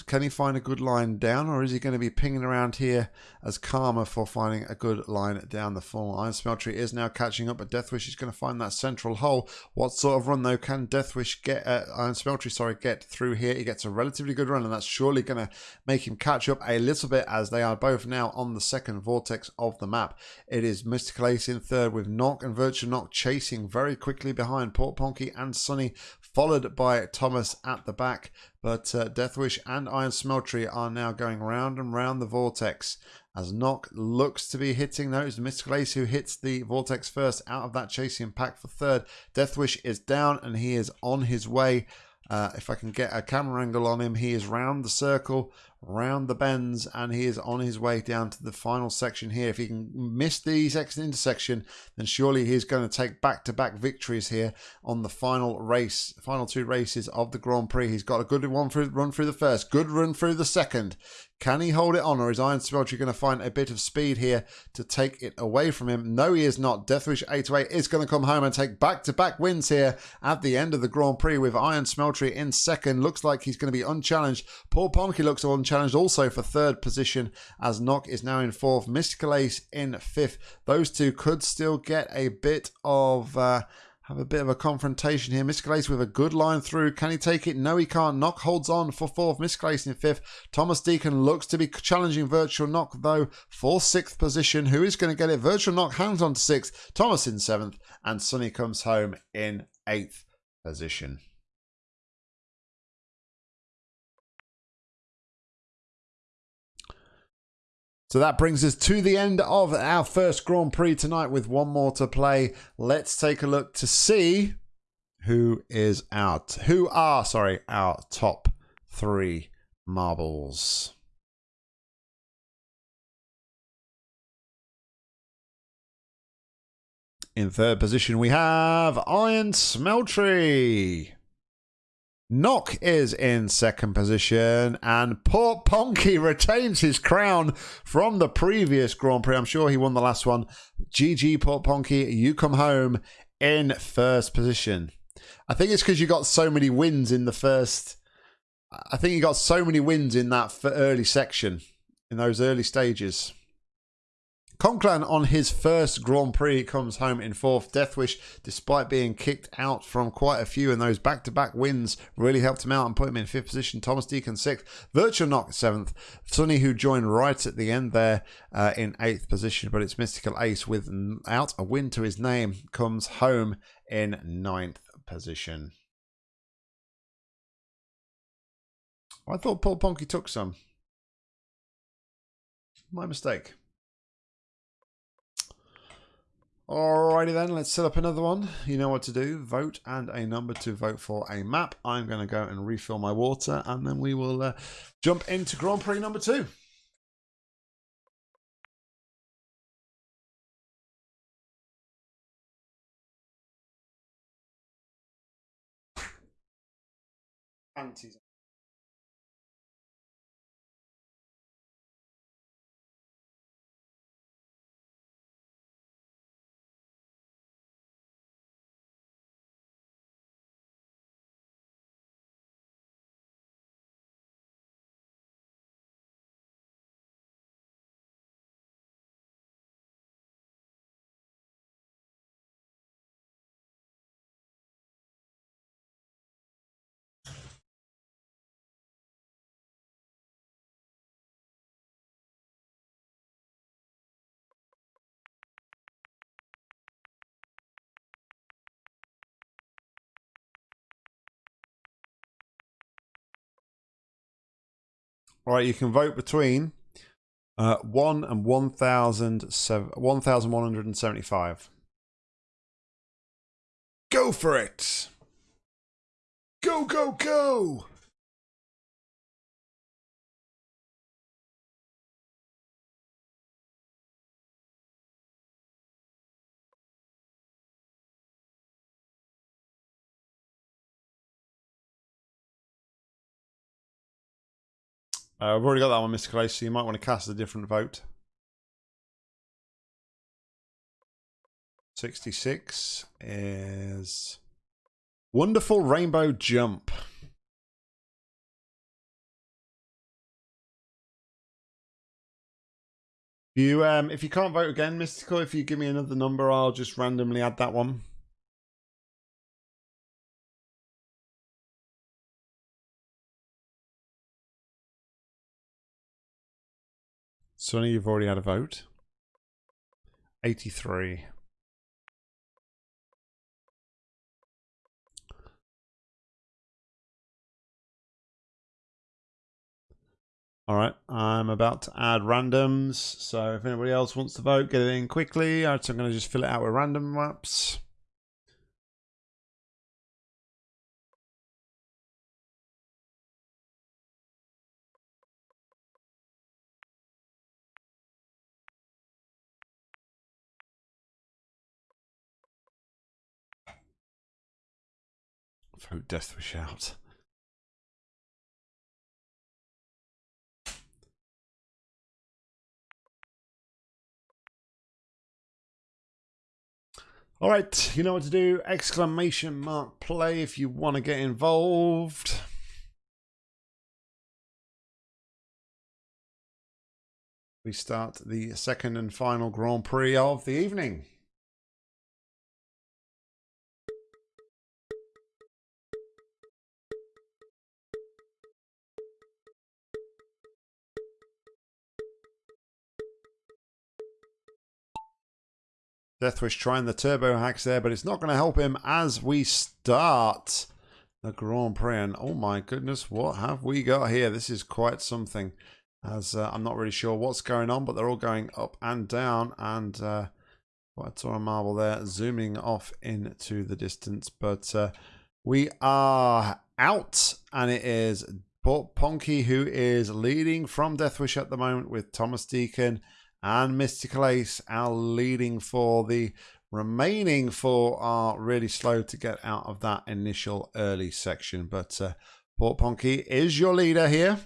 Can he find a good line down, or is he going to be pinging around here as karma for finding a good line down the full? Iron Smeltery is now catching up, but Deathwish is going to find that central hole. What sort of run, though, can Deathwish get, uh, Iron Smeltery, sorry, get through here? He gets a relatively good run, and that's surely going to make him catch up a little bit as they are both now on the second vortex of the map. It is Mystical Ace in third with Knock and Virtual Knock chasing very quickly behind Port Ponky and Sunny, followed by Thomas at the back. But uh, Deathwish and Iron Smeltery are now going round and round the vortex as Knock looks to be hitting those. Mystical Ace who hits the vortex first out of that chasing pack for third. Deathwish is down and he is on his way. Uh, if I can get a camera angle on him, he is round the circle, round the bends and he is on his way down to the final section here. If he can miss the exit intersection, then surely he's going to take back-to-back -back victories here on the final race, final two races of the Grand Prix. He's got a good one through, run through the first, good run through the second. Can he hold it on, or is Iron Smeltery going to find a bit of speed here to take it away from him? No, he is not. Deathwish 808 is going to come home and take back-to-back -back wins here at the end of the Grand Prix with Iron Smeltery in second. Looks like he's going to be unchallenged. Port Ponky looks unchallenged challenged also for third position as Knock is now in fourth. Mystical Ace in fifth. Those two could still get a bit of... Uh, have a bit of a confrontation here. Mystical with a good line through. Can he take it? No, he can't. Knock holds on for fourth. Mystical in fifth. Thomas Deacon looks to be challenging Virtual Knock, though, for sixth position. Who is going to get it? Virtual Knock hangs on to sixth. Thomas in seventh. And Sunny comes home in eighth position. So that brings us to the end of our first Grand Prix tonight with one more to play. Let's take a look to see who is out. Who are, sorry, our top three marbles. In third position, we have Iron Smeltery. Knock is in second position, and Port Ponky retains his crown from the previous Grand Prix. I'm sure he won the last one. GG Port Ponky, you come home in first position. I think it's because you got so many wins in the first. I think you got so many wins in that early section, in those early stages. Conclan on his first Grand Prix comes home in fourth. Deathwish, despite being kicked out from quite a few, and those back-to-back wins really helped him out and put him in fifth position. Thomas Deacon sixth. Virtual Knock seventh. Sunny, who joined right at the end there uh, in eighth position, but it's Mystical Ace without a win to his name comes home in ninth position. I thought Port Ponky took some. My mistake. Alrighty then, let's set up another one. You know what to do. Vote and a number to vote for a map. I'm going to go and refill my water and then we will uh, jump into Grand Prix number two. Antes. All right, you can vote between uh, 1 and 1,175. Go for it! Go, go, go! Uh, I've already got that one, Mr. Clay, so you might want to cast a different vote. 66 is Wonderful Rainbow Jump. You, um, if you can't vote again, Mystical, if you give me another number, I'll just randomly add that one. Sunny, you've already had a vote. 83. All right, I'm about to add randoms. So if anybody else wants to vote, get it in quickly. I'm going to just fill it out with random maps. Vote Deathwish out. All right, you know what to do. Exclamation mark play if you want to get involved. We start the second and final Grand Prix of the evening. Deathwish trying the turbo hacks there, but it's not going to help him as we start the Grand Prix. And oh my goodness, what have we got here? This is quite something. As uh, I'm not really sure what's going on, but they're all going up and down. And uh, quite a marble there, zooming off into the distance. But uh, we are out, and it is Ponky who is leading from Deathwish at the moment with Thomas Deacon and Mystical Ace, our leading for the remaining four are really slow to get out of that initial early section. But uh, Port Ponky is your leader here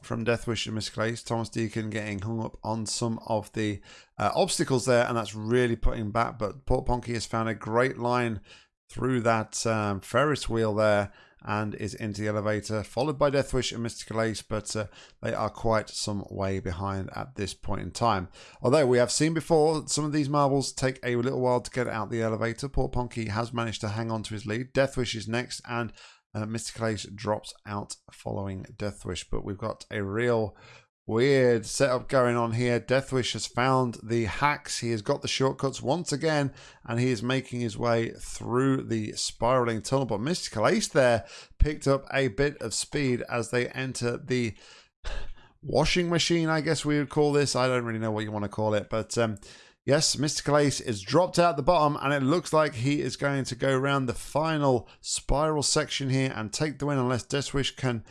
from Deathwish and Mystical Ace. Thomas Deacon getting hung up on some of the uh, obstacles there, and that's really putting back. But Port Ponky has found a great line through that um, Ferris wheel there and is into the elevator, followed by Deathwish and Mystical Ace, but uh, they are quite some way behind at this point in time. Although we have seen before, some of these marbles take a little while to get out the elevator. Port Ponky has managed to hang on to his lead. Deathwish is next, and uh, Mystical Ace drops out following Deathwish, but we've got a real Weird setup going on here. Deathwish has found the hacks. He has got the shortcuts once again, and he is making his way through the spiraling tunnel. But Mystical Ace there picked up a bit of speed as they enter the washing machine, I guess we would call this. I don't really know what you want to call it, but um, yes, Mystical Ace is dropped out the bottom, and it looks like he is going to go around the final spiral section here and take the win unless Deathwish can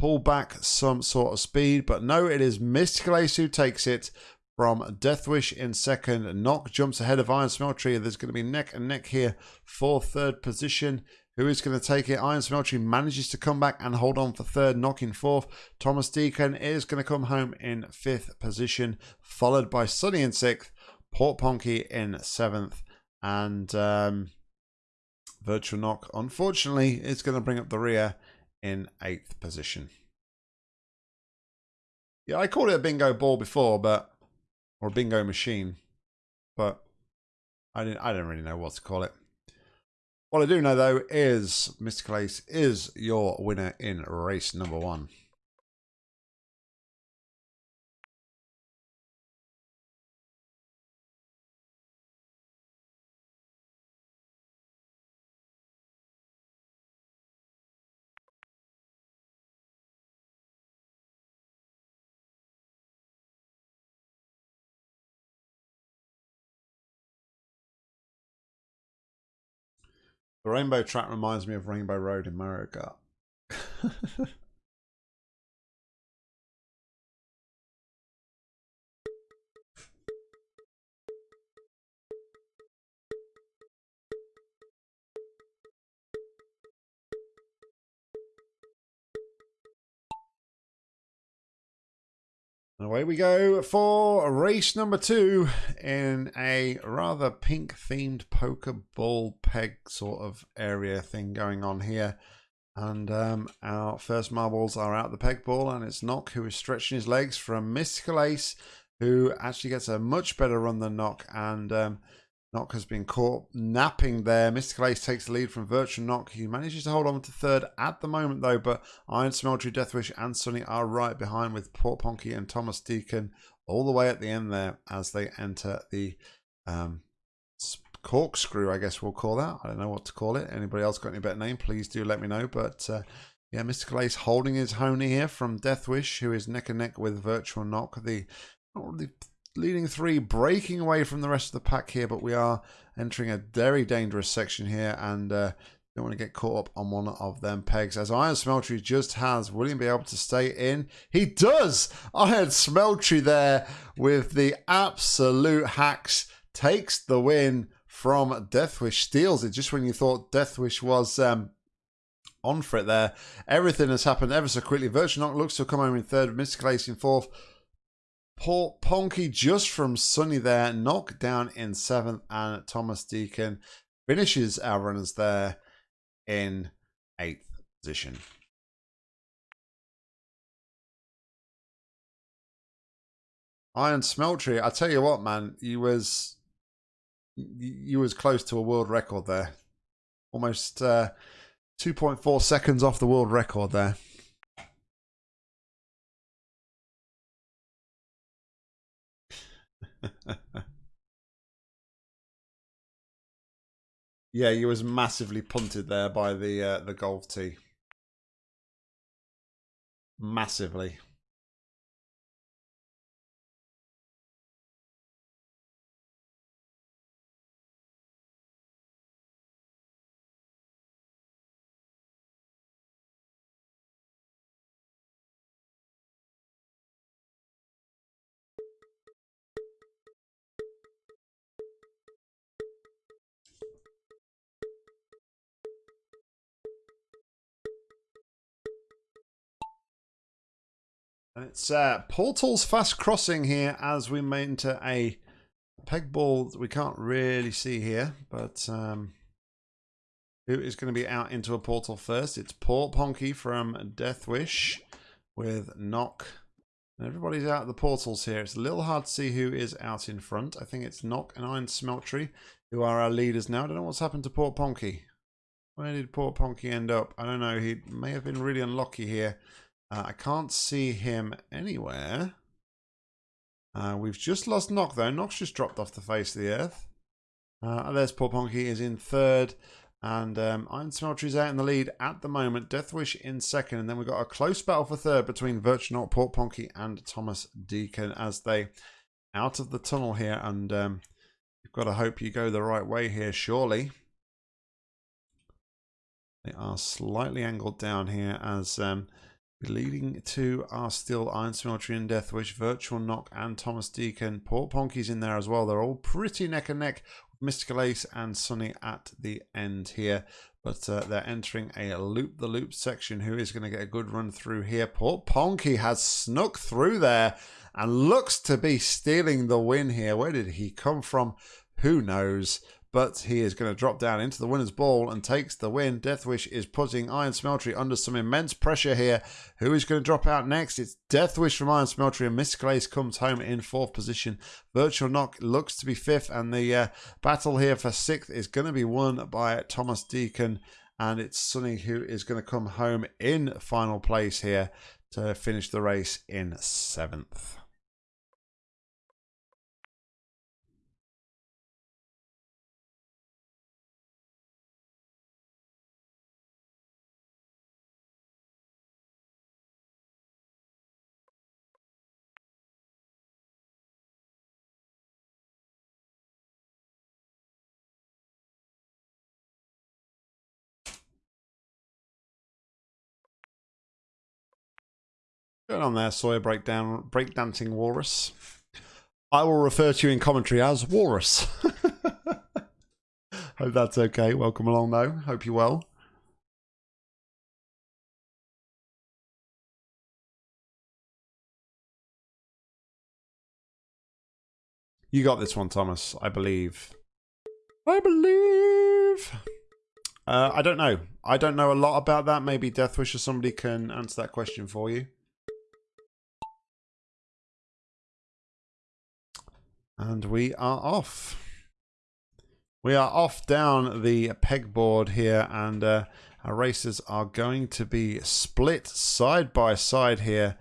pull back some sort of speed. But no, it is Mystical Ace who takes it from Deathwish in second. Knock jumps ahead of Iron Smeltery. There's going to be neck and neck here for third position. Who is going to take it? Iron Smeltery manages to come back and hold on for third, knocking fourth. Thomas Deacon is going to come home in fifth position, followed by Sunny in sixth, Port Ponky in seventh, and um, Virtual Knock, unfortunately, is going to bring up the rear in eighth position. Yeah, I called it a bingo ball before, but or a bingo machine, but I didn't. I don't really know what to call it. What I do know though is Mr. Ace is your winner in race number one. The rainbow track reminds me of Rainbow Road in Mario Kart. And away we go for race number two in a rather pink themed poker ball peg sort of area thing going on here. And um, our first marbles are out the peg ball, and it's Knock who is stretching his legs from Mystical Ace, who actually gets a much better run than Knock. And um, Knock has been caught napping there. Mystical Ace takes the lead from Virtual Knock. He manages to hold on to third at the moment, though. But Iron Smeltery, Deathwish, and Sunny are right behind with Port Ponky and Thomas Deacon all the way at the end there as they enter the um, corkscrew, I guess we'll call that. I don't know what to call it. Anybody else got any better name? Please do let me know. But uh, yeah, Mystical Ace holding his honey here from Deathwish, who is neck and neck with Virtual Knock. The, not the leading three breaking away from the rest of the pack here, but we are entering a very dangerous section here and uh, don't want to get caught up on one of them pegs. As Iron Smeltery just has William be able to stay in. He does! Iron Smeltery there with the absolute hacks takes the win from Deathwish. Steals it just when you thought Deathwish was um, on for it there. Everything has happened ever so quickly. Virtual Knock looks to come home in third. Mystical Ace in fourth. Port Ponky just from Sunny there. Knock down in seventh. And Thomas Deacon finishes our runners there in eighth position. Iron Smeltery, I tell you what, man, you was you was close to a world record there. Almost uh, 2.4 seconds off the world record there. yeah, you was massively punted there by the uh, the golf tee. Massively. It's uh, Portal's fast crossing here as we enter a peg ball that we can't really see here, but um, who is going to be out into a portal first? It's Port Ponky from Deathwish with Knock. And everybody's out of the portals here. It's a little hard to see who is out in front. I think it's Knock and Iron Smeltery who are our leaders now. I don't know what's happened to Port Ponky. Where did Port Ponky end up? I don't know. He may have been really unlucky here. Uh, I can't see him anywhere. Uh, we've just lost Knock though. Knock's just dropped off the face of the earth. Uh, there's Port Ponky is in third. And um, Iron is out in the lead at the moment. Deathwish in second. And then we've got a close battle for third between Virtual Port Ponky, and Thomas Deacon as they out of the tunnel here. And um, you've got to hope you go the right way here, surely. They are slightly angled down here as um, Leading to are still Iron Smeltery and Deathwish, Virtual Knock and Thomas Deacon. Port Ponky's in there as well. They're all pretty neck and neck Mystical Ace and Sunny at the end here. But uh, they're entering a loop-the-loop -loop section. Who is going to get a good run through here? Port Ponky has snuck through there and looks to be stealing the win here. Where did he come from? Who knows? But he is going to drop down into the winner's ball and takes the win. Deathwish is putting Iron Smeltery under some immense pressure here. Who is going to drop out next? It's Deathwish from Iron Smeltery, and Mystical Ace comes home in fourth position. Virtual Knock looks to be fifth, and the uh, battle here for sixth is going to be won by Thomas Deacon, and it's Sunny who is going to come home in final place here to finish the race in seventh. Going on there, Sawyer breakdown breakdancing walrus. I will refer to you in commentary as walrus. Hope that's okay. Welcome along though. Hope you're well. You got this one, Thomas. I believe. I believe. Uh, I don't know. I don't know a lot about that. Maybe Deathwish or somebody can answer that question for you. And we are off. We are off down the pegboard here, and uh, our races are going to be split side by side here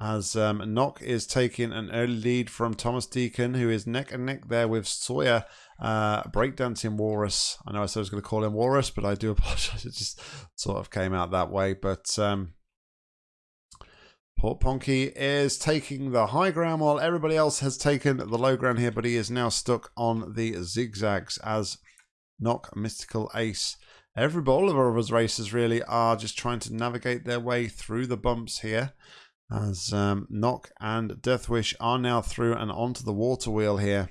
as um, Knock is taking an early lead from Thomas Deacon, who is neck and neck there with Sawyer uh, breakdancing Walrus. I know I said I was going to call him Walrus, but I do apologize. It just sort of came out that way. But um, Port Ponky is taking the high ground while everybody else has taken the low ground here, but he is now stuck on the zigzags as Knock Mystical Ace. Every all of his races really are just trying to navigate their way through the bumps here as um, Knock and Deathwish are now through and onto the water wheel here.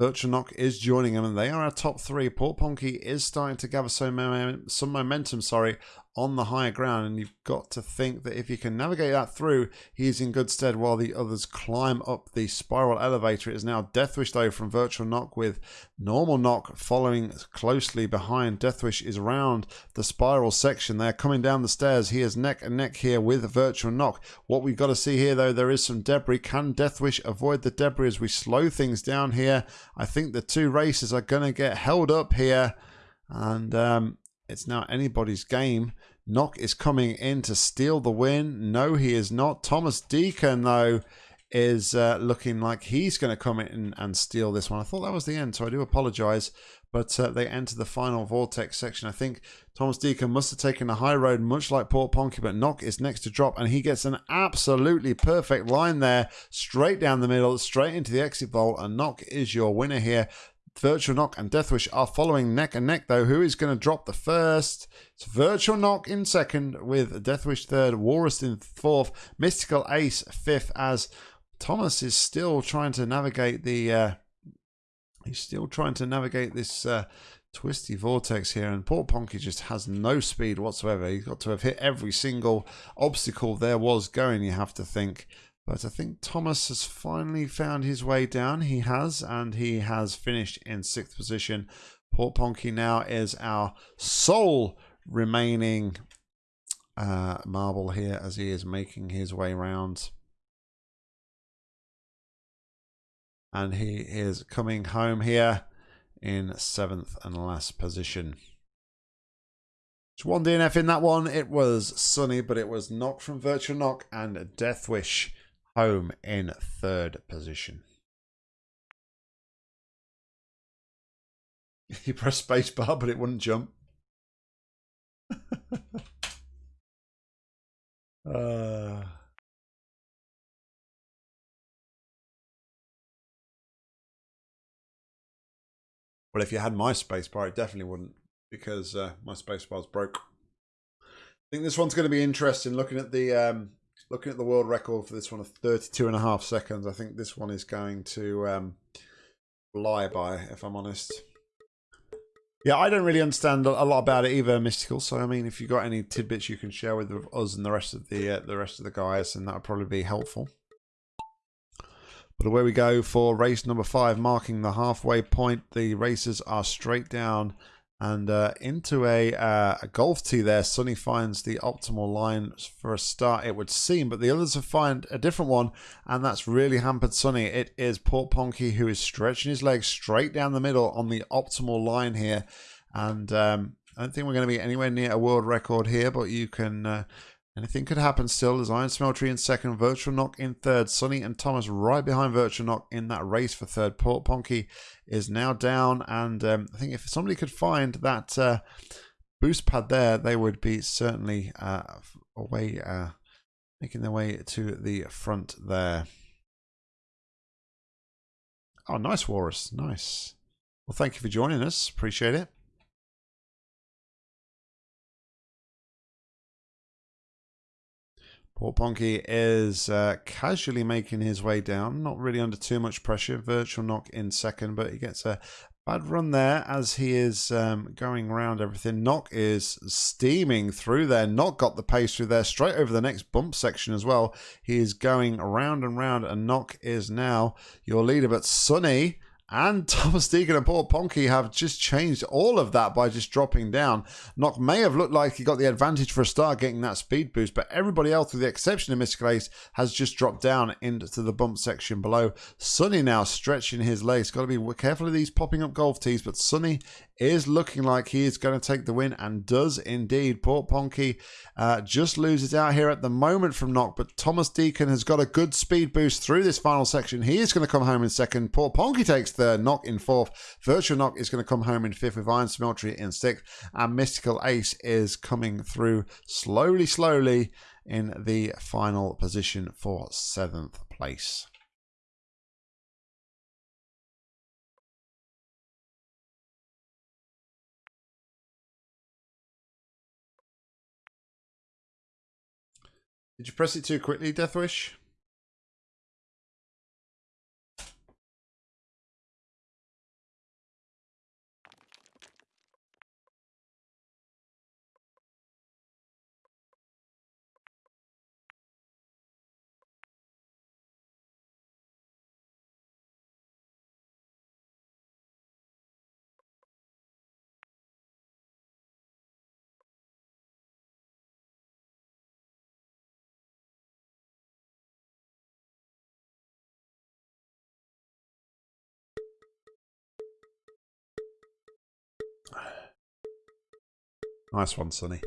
Virtual Knock is joining them, and they are our top three. Port Ponky is starting to gather some, some momentum, sorry, on the higher ground and you've got to think that if you can navigate that through he's in good stead while the others climb up the spiral elevator. It is now deathwish though from virtual knock with normal knock following closely behind. Deathwish is around the spiral section. They're coming down the stairs. He is neck and neck here with virtual knock. What we've got to see here though there is some debris. Can deathwish avoid the debris as we slow things down here? I think the two races are going to get held up here and um, it's now anybody's game. Knock is coming in to steal the win. No, he is not. Thomas Deacon, though, is uh, looking like he's going to come in and steal this one. I thought that was the end, so I do apologize. But uh, they enter the final vortex section. I think Thomas Deacon must have taken the high road, much like Port Ponky, but Knock is next to drop, and he gets an absolutely perfect line there, straight down the middle, straight into the exit vault, and Knock is your winner here. Virtual Knock and Deathwish are following neck and neck, though. Who is going to drop the first? It's Virtual Knock in second, with Deathwish third, Walrus in fourth, Mystical Ace fifth, as Thomas is still trying to navigate the. Uh, he's still trying to navigate this uh, twisty vortex here, and Port Ponky just has no speed whatsoever. He's got to have hit every single obstacle there was going, you have to think. But I think Thomas has finally found his way down. He has, and he has finished in sixth position. Port Ponky now is our sole remaining uh, marble here as he is making his way round. And he is coming home here in seventh and last position. Just one DNF in that one. It was sunny, but it was Knock from Virtual Knock and Death Wish home in third position. You press spacebar, but it wouldn't jump. uh... Well, if you had my spacebar, it definitely wouldn't, because uh, my spacebar's broke. I think this one's going to be interesting. Looking at the um, looking at the world record for this one of 32 and a half seconds, I think this one is going to um, fly by, if I'm honest. Yeah, I don't really understand a lot about it either, Mystical. So, I mean, if you've got any tidbits you can share with us and the rest of the uh, the rest of the guys, then that would probably be helpful. But away we go for race number five, marking the halfway point. The races are straight down and uh, into a, uh, a, golf tee there. Sunny finds the optimal line for a start, it would seem, but the others have found a different one, and that's really hampered Sunny. It is Port Ponky who is stretching his legs straight down the middle on the optimal line here, and um, I don't think we're going to be anywhere near a world record here, but you can uh, Anything could happen still. There's Iron Smeltery in second, Virtual Knock in third, Sunny and Thomas right behind Virtual Knock in that race for third. Port Ponky is now down, and um, I think if somebody could find that uh, boost pad there, they would be certainly uh, away, uh, making their way to the front there. Oh, nice, Walrus. Nice. Well, thank you for joining us. Appreciate it. Port Ponky is uh, casually making his way down, not really under too much pressure. Virtual knock in second, but he gets a bad run there as he is um, going around everything. Knock is steaming through there. Knock got the pace through there, straight over the next bump section as well. He is going around and round, and Knock is now your leader. But Sunny and Thomas Deacon and Port Ponky have just changed all of that by just dropping down. Knock may have looked like he got the advantage for a start getting that speed boost, but everybody else, with the exception of Mystical Ace, has just dropped down into the bump section below. Sunny now stretching his legs. Got to be careful of these popping up golf tees, but Sunny is looking like he is going to take the win and does indeed. Port Ponky uh, just loses out here at the moment from Knock, but Thomas Deacon has got a good speed boost through this final section. He is going to come home in second. Port Ponky takes Knock in fourth. Virtual Knock is going to come home in fifth with Iron Smeltery in sixth. And Mystical Ace is coming through slowly, slowly in the final position for seventh place. Did you press it too quickly, Deathwish? Nice one, Sunny.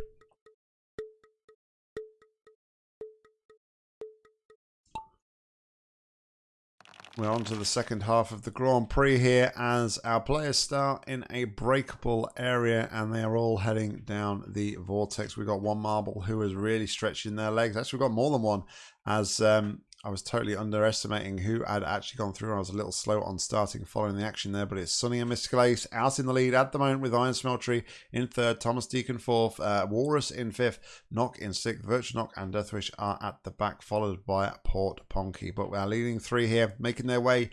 We're on to the second half of the Grand Prix here as our players start in a breakable area and they are all heading down the vortex. We've got one marble who is really stretching their legs. Actually, we've got more than one as um, I was totally underestimating who had actually gone through. I was a little slow on starting following the action there, but it's Sunny and Mystical out in the lead at the moment with Iron Smeltery in third, Thomas Deacon fourth, uh, Walrus in fifth, Knock in sixth, Virtual Knock and Deathwish are at the back, followed by Port Ponky. But we're leading three here, making their way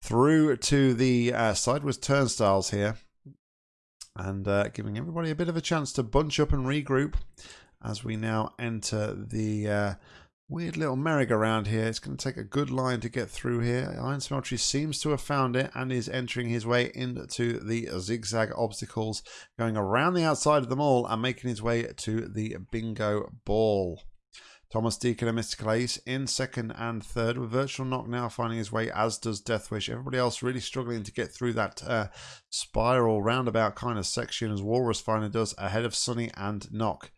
through to the uh, sideways turnstiles here and uh, giving everybody a bit of a chance to bunch up and regroup as we now enter the uh, Weird little merry-go-round here. It's going to take a good line to get through here. Iron Smeltery seems to have found it and is entering his way into the zigzag obstacles, going around the outside of them all and making his way to the bingo ball. Thomas Deacon and Mystical Ace in second and third, with Virtual Knock now finding his way, as does Deathwish. Everybody else really struggling to get through that uh, spiral roundabout kind of section, as Walrus finally does, ahead of Sunny and Knock.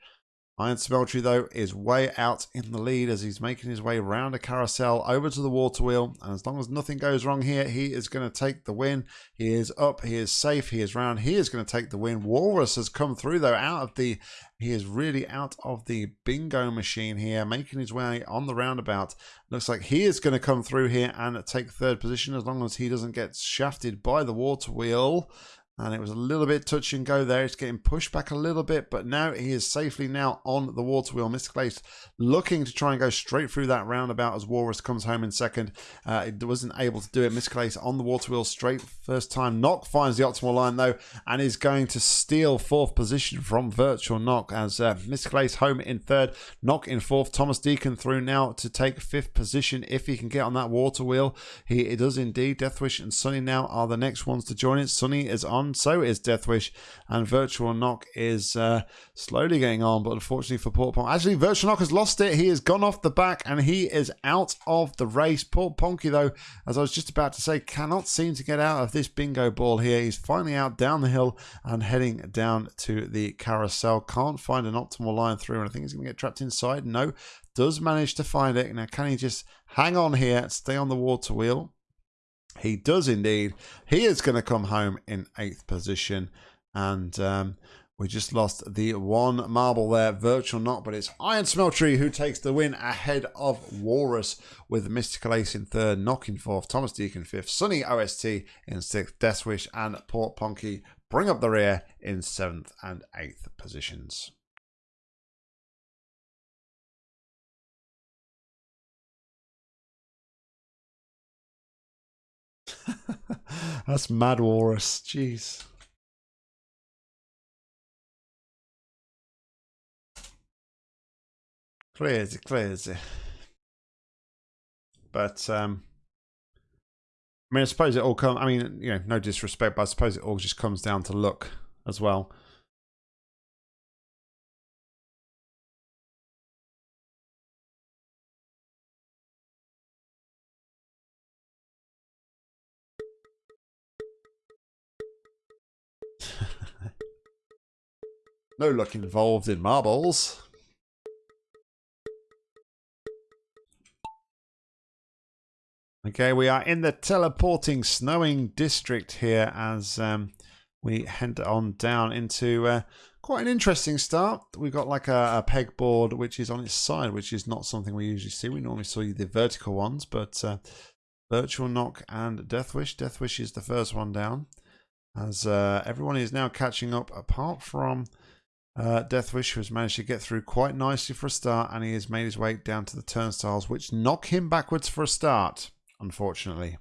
Iron Smeltery, though, is way out in the lead as he's making his way around a carousel over to the water wheel. And as long as nothing goes wrong here, he is going to take the win. He is up, he is safe, he is round, he is going to take the win. Walrus has come through, though, out of the. He is really out of the bingo machine here, making his way on the roundabout. Looks like he is going to come through here and take third position as long as he doesn't get shafted by the water wheel and it was a little bit touch and go there. It's getting pushed back a little bit, but now he is safely now on the water wheel. Mystical Ace looking to try and go straight through that roundabout as Walrus comes home in second. Uh, it wasn't able to do it. Mystical Ace on the water wheel straight first time. Knock finds the optimal line though and is going to steal fourth position from Virtual Knock as uh, Mystical Ace home in third. Knock in fourth. Thomas Deacon through now to take fifth position if he can get on that water wheel. He does indeed. Deathwish and Sunny now are the next ones to join it. Sunny is on so is Deathwish, and Virtual Knock is uh, slowly getting on, but unfortunately for Port Ponky, actually Virtual Knock has lost it. He has gone off the back, and he is out of the race. Port Ponky, though, as I was just about to say, cannot seem to get out of this bingo ball here. He's finally out down the hill and heading down to the carousel. Can't find an optimal line through, and I think he's going to get trapped inside. No, does manage to find it. Now, can he just hang on here, stay on the water wheel? He does indeed. He is going to come home in eighth position. And um, we just lost the one marble there, Virtual not, but it's Iron Smeltery who takes the win ahead of Walrus with Mystical Ace in third, knocking fourth, Thomas Deacon fifth, Sunny OST in sixth, Deathwish and Port Ponky bring up the rear in seventh and eighth positions. That's mad walrus. Jeez. Crazy, crazy. But um I mean, I suppose it all comes. I mean, you know, no disrespect, but I suppose it all just comes down to luck as well. No luck involved in marbles. Okay, we are in the teleporting snowing district here as um, we head on down into uh, quite an interesting start. We've got like a, a pegboard which is on its side, which is not something we usually see. We normally see the vertical ones, but uh, Virtual Knock and Deathwish. Deathwish is the first one down as uh, everyone is now catching up apart from uh, Deathwish, has managed to get through quite nicely for a start, and he has made his way down to the turnstiles, which knock him backwards for a start unfortunately.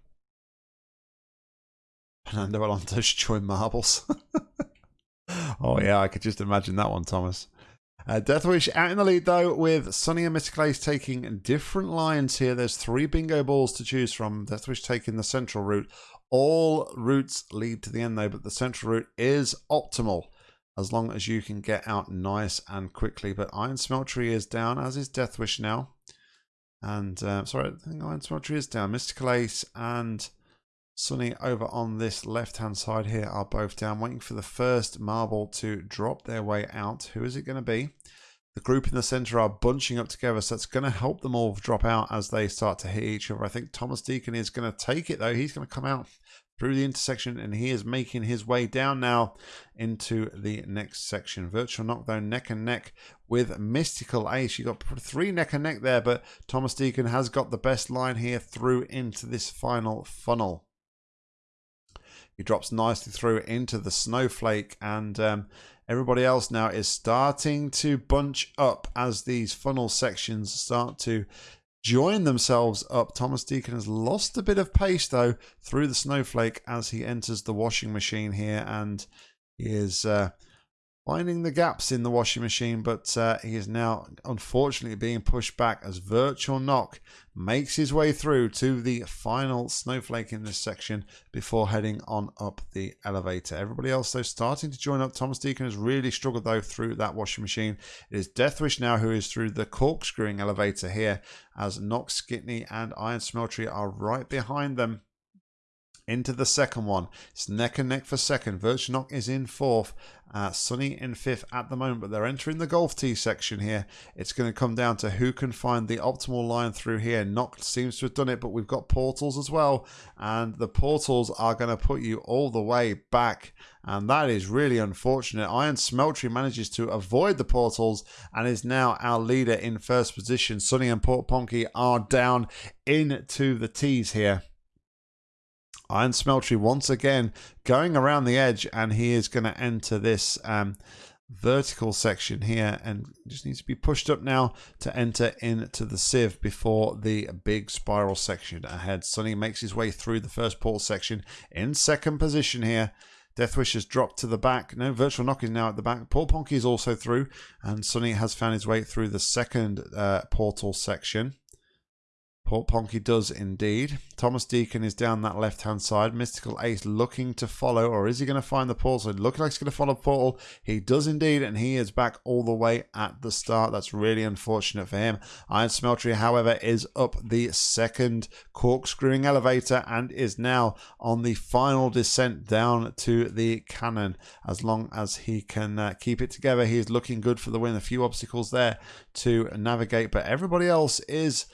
Fernando Alonso's join marbles. oh yeah, I could just imagine that one, Thomas. Uh, Deathwish out in the lead though, with Sunny and Mr. Ace taking different lines here. There's three bingo balls to choose from. Deathwish taking the central route. All routes lead to the end though, but the central route is optimal as long as you can get out nice and quickly. But Iron Smeltery is down, as is Deathwish now. And uh, sorry, I think Iron Smeltery is down. Mystical Ace and Sunny over on this left hand side here are both down, waiting for the first marble to drop their way out. Who is it going to be? The group in the center are bunching up together, so it's going to help them all drop out as they start to hit each other. I think Thomas Deacon is going to take it though. He's going to come out through the intersection and he is making his way down now into the next section. Virtual Knock though neck and neck with Mystical Ace. You got three neck and neck there, but Thomas Deacon has got the best line here through into this final funnel. He drops nicely through into the snowflake and um, everybody else now is starting to bunch up as these funnel sections start to join themselves up. Thomas Deacon has lost a bit of pace though through the snowflake as he enters the washing machine here and he is uh, finding the gaps in the washing machine, but uh, he is now unfortunately being pushed back as Virtual Knock makes his way through to the final snowflake in this section before heading on up the elevator. Everybody else, though, starting to join up. Thomas Deacon has really struggled, though, through that washing machine. It is Deathwish now who is through the corkscrewing elevator here as Knox, Skitney, and Iron Smeltery are right behind them into the second one. It's neck and neck for second. Virtual Knock is in fourth. Uh, Sunny in fifth at the moment, but they're entering the golf tee section here. It's going to come down to who can find the optimal line through here. Knock seems to have done it, but we've got portals as well. And the portals are going to put you all the way back. And that is really unfortunate. Iron Smeltery manages to avoid the portals and is now our leader in first position. Sunny and Port Ponky are down into the tees here. Iron Smeltery once again going around the edge and he is going to enter this um, vertical section here and just needs to be pushed up now to enter into the sieve before the big spiral section ahead. Sunny makes his way through the first portal section in second position here. Deathwish has dropped to the back. No, Virtual Knock is now at the back. Port Ponky is also through, and Sunny has found his way through the second uh, portal section. Port Ponky does indeed. Thomas Deacon is down that left hand side. Mystical Ace looking to follow, or is he going to find the portal? Looking like he's going to follow Portal. He does indeed, and he is back all the way at the start. That's really unfortunate for him. Iron Smeltery, however, is up the second corkscrewing elevator and is now on the final descent down to the cannon. As long as he can uh, keep it together, he is looking good for the win. A few obstacles there to navigate, but everybody else is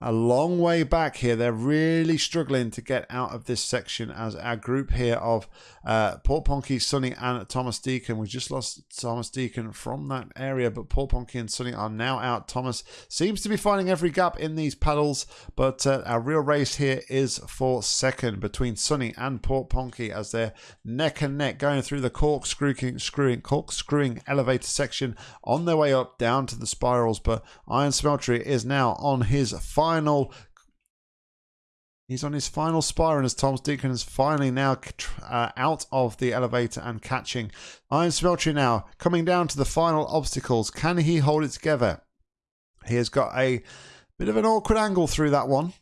a long way back here. They're really struggling to get out of this section as our group here of uh, Port Ponky, Sunny, and Thomas Deacon. We just lost Thomas Deacon from that area, but Port Ponky and Sunny are now out. Thomas seems to be finding every gap in these paddles, but uh, our real race here is for second between Sunny and Port Ponky as they're neck and neck going through the corkscrewing, screwing, corkscrewing elevator section on their way up down to the spirals. But Iron Smeltery is now on his final final He's on his final spiral as Tom Deacon is finally now uh, out of the elevator and catching. Iron Smeltery now coming down to the final obstacles. Can he hold it together? He has got a bit of an awkward angle through that one.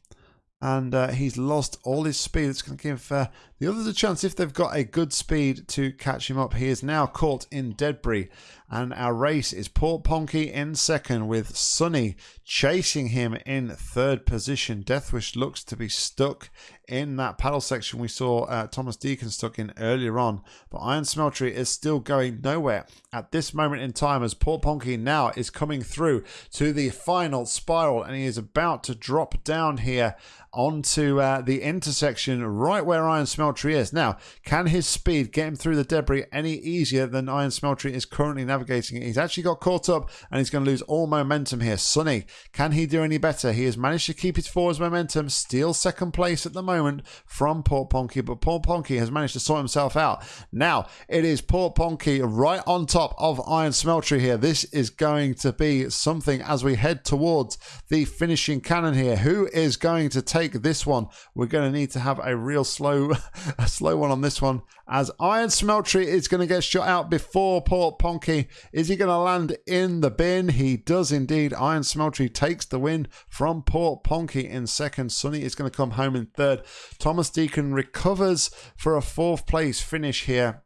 and uh, he's lost all his speed. It's going to give uh, the others a chance if they've got a good speed to catch him up. He is now caught in debris, and our race is Port Ponky in second with Sunny chasing him in third position. Deathwish looks to be stuck in that paddle section we saw uh, Thomas Deacon stuck in earlier on, but Iron Smeltery is still going nowhere at this moment in time as Port Ponky now is coming through to the final spiral and he is about to drop down here onto uh, the intersection right where Iron Smeltery is. Now, can his speed get him through the debris any easier than Iron Smeltery is currently navigating it? He's actually got caught up and he's going to lose all momentum here. Sunny, can he do any better? He has managed to keep his forwards momentum, steal second place at the moment from Port Ponky, but Port Ponky has managed to sort himself out. Now, it is Port Ponky right on top of Iron Smeltery here. This is going to be something as we head towards the finishing cannon here. Who is going to take this one. We're going to need to have a real slow, a slow one on this one as Iron Smeltery is going to get shot out before Port Ponky. Is he going to land in the bin? He does indeed. Iron Smeltery takes the win from Port Ponky in second. Sunny is going to come home in third. Thomas Deacon recovers for a fourth place finish here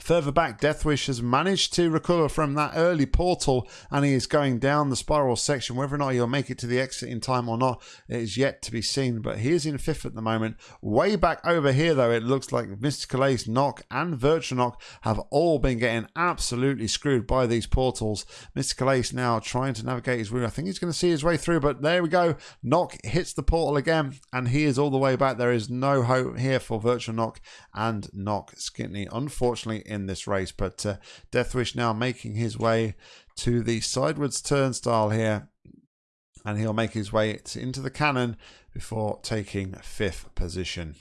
Further back, Deathwish has managed to recover from that early portal and he is going down the spiral section. Whether or not he'll make it to the exit in time or not is yet to be seen, but he is in fifth at the moment. Way back over here, though, it looks like Mystical Ace, Knock, and Virtual Knock have all been getting absolutely screwed by these portals. Mystical Ace now trying to navigate his route. I think he's going to see his way through, but there we go. Knock hits the portal again and he is all the way back. There is no hope here for Virtual Knock and Knock Skitney. Unfortunately, in this race. But uh, Deathwish now making his way to the sidewards turnstile here. And he'll make his way into the cannon before taking fifth position.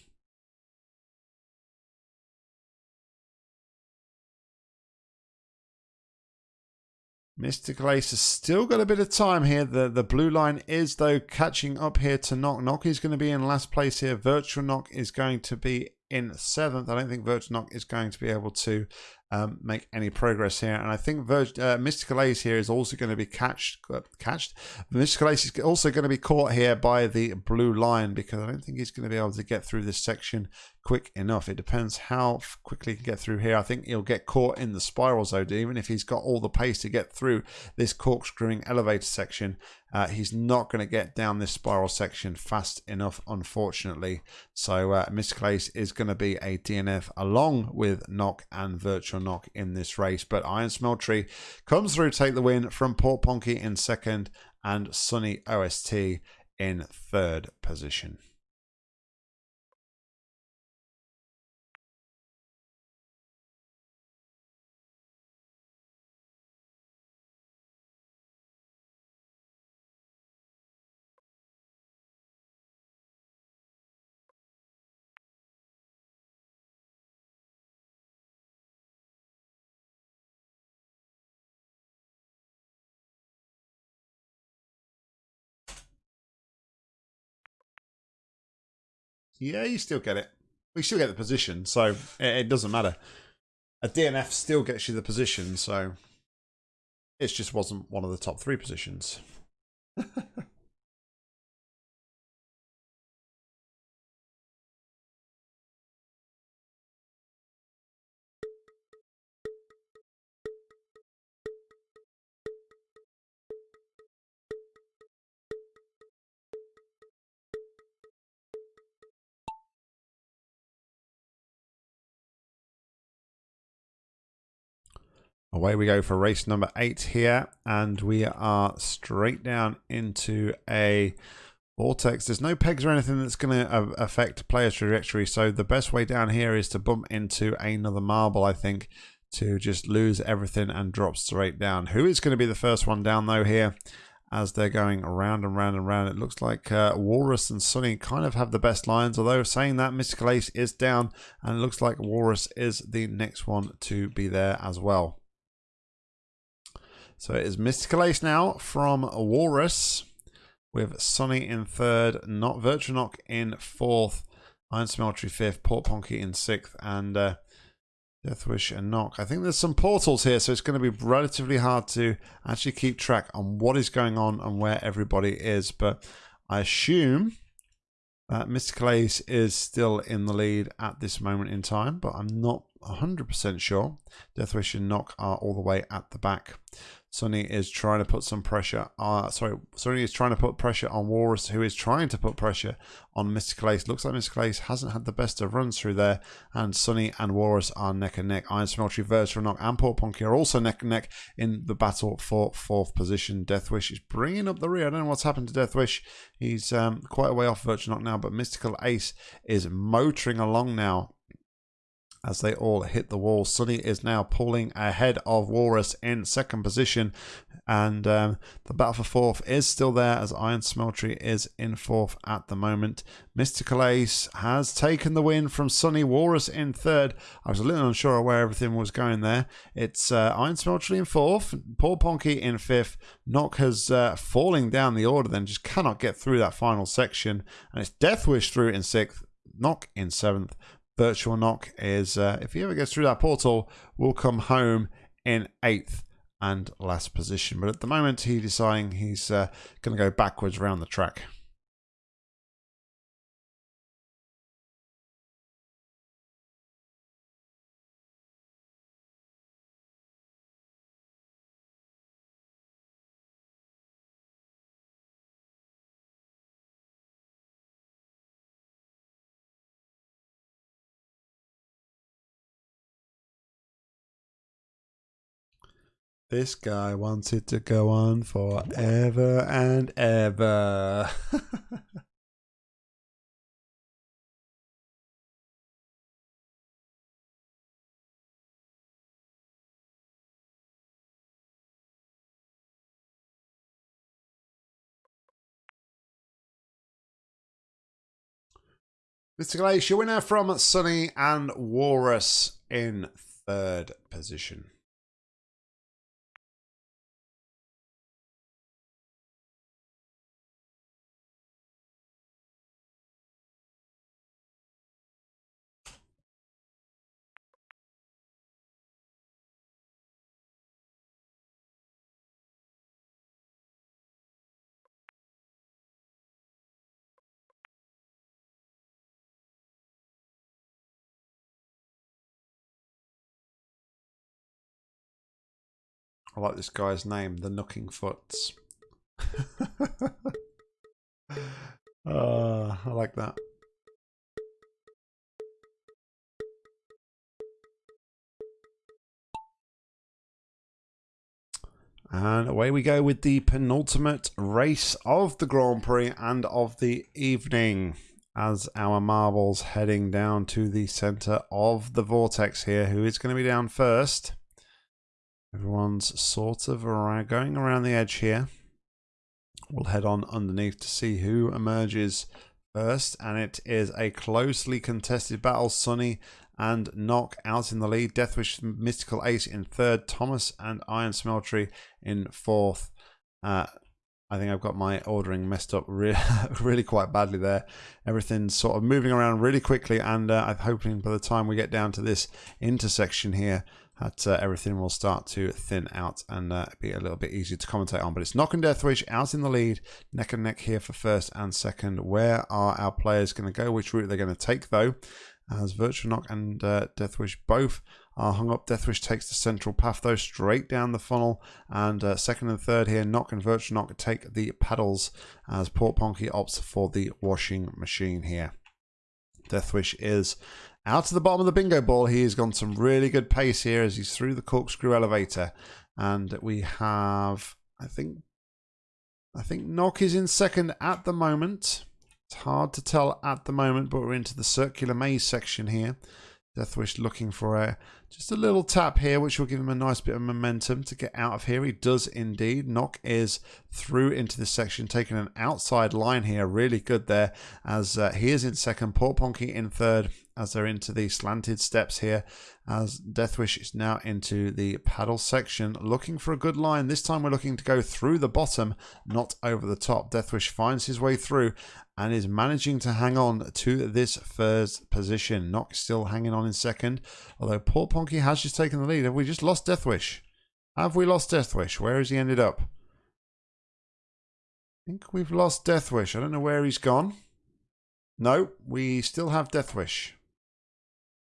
Mystical Ace has still got a bit of time here. The the blue line is, though, catching up here to Knock. Knock is going to be in last place here. Virtual Knock is going to be in seventh. I don't think Virtual is going to be able to um, make any progress here. And I think Virg uh, Mystical Ace here is also going to be catched. Uh, catched. Mystical Ace is also going to be caught here by the blue line because I don't think he's going to be able to get through this section quick enough. It depends how quickly he can get through here. I think he'll get caught in the spiral zone, even if he's got all the pace to get through this corkscrewing elevator section. Uh, he's not going to get down this spiral section fast enough, unfortunately. So uh, Mystical is going to be a DNF along with Knock and Virtual Knock in this race. But Iron Smeltery comes through take the win from Port Ponky in second and Sunny OST in third position. Yeah, you still get it. We still get the position, so it, it doesn't matter. A DNF still gets you the position, so it just wasn't one of the top three positions. Away we go for race number eight here, and we are straight down into a vortex. There's no pegs or anything that's going to affect player's trajectory, so the best way down here is to bump into another marble, I think, to just lose everything and drop straight down. Who is going to be the first one down, though, here? As they're going around and round and round, it looks like uh, Walrus and Sunny kind of have the best lines. Although saying that, Mystical Ace is down, and it looks like Walrus is the next one to be there as well. So it is Mystical Ace now from Walrus with Sunny in third, not Virtual in fourth, Iron Smeltery fifth, Port Ponky in sixth, and uh, Deathwish and Knock. I think there's some portals here, so it's going to be relatively hard to actually keep track on what is going on and where everybody is. But I assume that Mystical Ace is still in the lead at this moment in time, but I'm not 100% sure. Deathwish and Knock are all the way at the back. Sunny is trying to put some pressure. Uh, sorry, Sunny is trying to put pressure on Walrus, who is trying to put pressure on Mystical Ace. Looks like Mystical Ace hasn't had the best of runs through there, and Sunny and Walrus are neck and neck. Iron Smeltery, Virtual Knock, and Port Ponky are also neck and neck in the battle for fourth position. Deathwish is bringing up the rear. I don't know what's happened to Deathwish. He's um, quite a way off Virtual Knock now, but Mystical Ace is motoring along now as they all hit the wall. Sunny is now pulling ahead of Walrus in second position. And um, the battle for fourth is still there as Iron Smeltery is in fourth at the moment. Mystical Ace has taken the win from Sunny Walrus in third. I was a little unsure where everything was going there. It's uh, Iron Smeltery in fourth, Port Ponky in fifth. Knock has uh, falling down the order then, just cannot get through that final section. And it's Deathwish through in sixth, Knock in seventh, Virtual Knock is, uh, if he ever gets through that portal, will come home in eighth and last position. But at the moment, he's deciding he's uh, going to go backwards around the track. This guy wants it to go on forever and ever. Mr. Glacier winner from Sunny and Walrus in third position. I like this guy's name, the Knocking Foots. uh, I like that. And away we go with the penultimate race of the Grand Prix and of the evening as our marbles heading down to the center of the vortex here. Who is going to be down first? Everyone's sort of going around the edge here. We'll head on underneath to see who emerges first. And it is a closely contested battle. Sunny and Knock out in the lead. Deathwish Mystical Ace in third. Thomas and Iron Smeltery in fourth. Uh, I think I've got my ordering messed up really, really quite badly there. Everything's sort of moving around really quickly, and uh, I'm hoping by the time we get down to this intersection here, that uh, everything will start to thin out and uh, be a little bit easier to commentate on. But it's Knock and Deathwish out in the lead, neck and neck here for first and second. Where are our players going to go? Which route they're going to take, though? As Virtual Knock and uh, Deathwish both are hung up. Deathwish takes the central path, though, straight down the funnel. And uh, second and third here, Knock and Virtual Knock take the paddles as Port Ponky opts for the washing machine here. Deathwish is out to the bottom of the bingo ball. He has gone some really good pace here as he's through the corkscrew elevator. And we have, I think, I think Knock is in second at the moment. It's hard to tell at the moment, but we're into the circular maze section here. Deathwish looking for a just a little tap here, which will give him a nice bit of momentum to get out of here. He does indeed. Knock is through into this section, taking an outside line here. Really good there as uh, he is in second. Port Ponky in third as they're into the slanted steps here. As Deathwish is now into the paddle section, looking for a good line. This time we're looking to go through the bottom, not over the top. Deathwish finds his way through and is managing to hang on to this first position. Knock still hanging on in second, although Port Ponky has just taken the lead. Have we just lost Deathwish? Have we lost Deathwish? Where has he ended up? I think we've lost Deathwish. I don't know where he's gone. No, we still have Deathwish.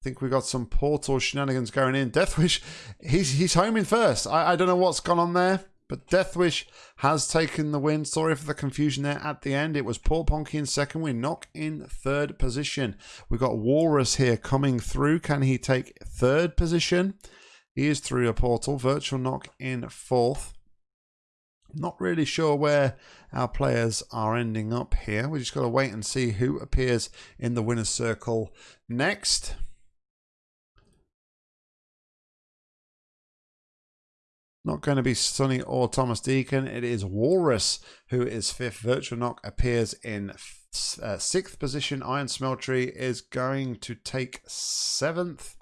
Think we got some portal shenanigans going in. Deathwish, he's he's home in first. I, I don't know what's gone on there, but Deathwish has taken the win. Sorry for the confusion there at the end. It was Port Ponky in second. We knock in third position. We've got Walrus here coming through. Can he take third position? He is through a portal. Virtual Knock in fourth. Not really sure where our players are ending up here. We just got to wait and see who appears in the winner's circle next. Not going to be Sunny or Thomas Deacon. It is Walrus who is fifth. Virtual Knock appears in uh, sixth position. Iron Smeltery is going to take seventh.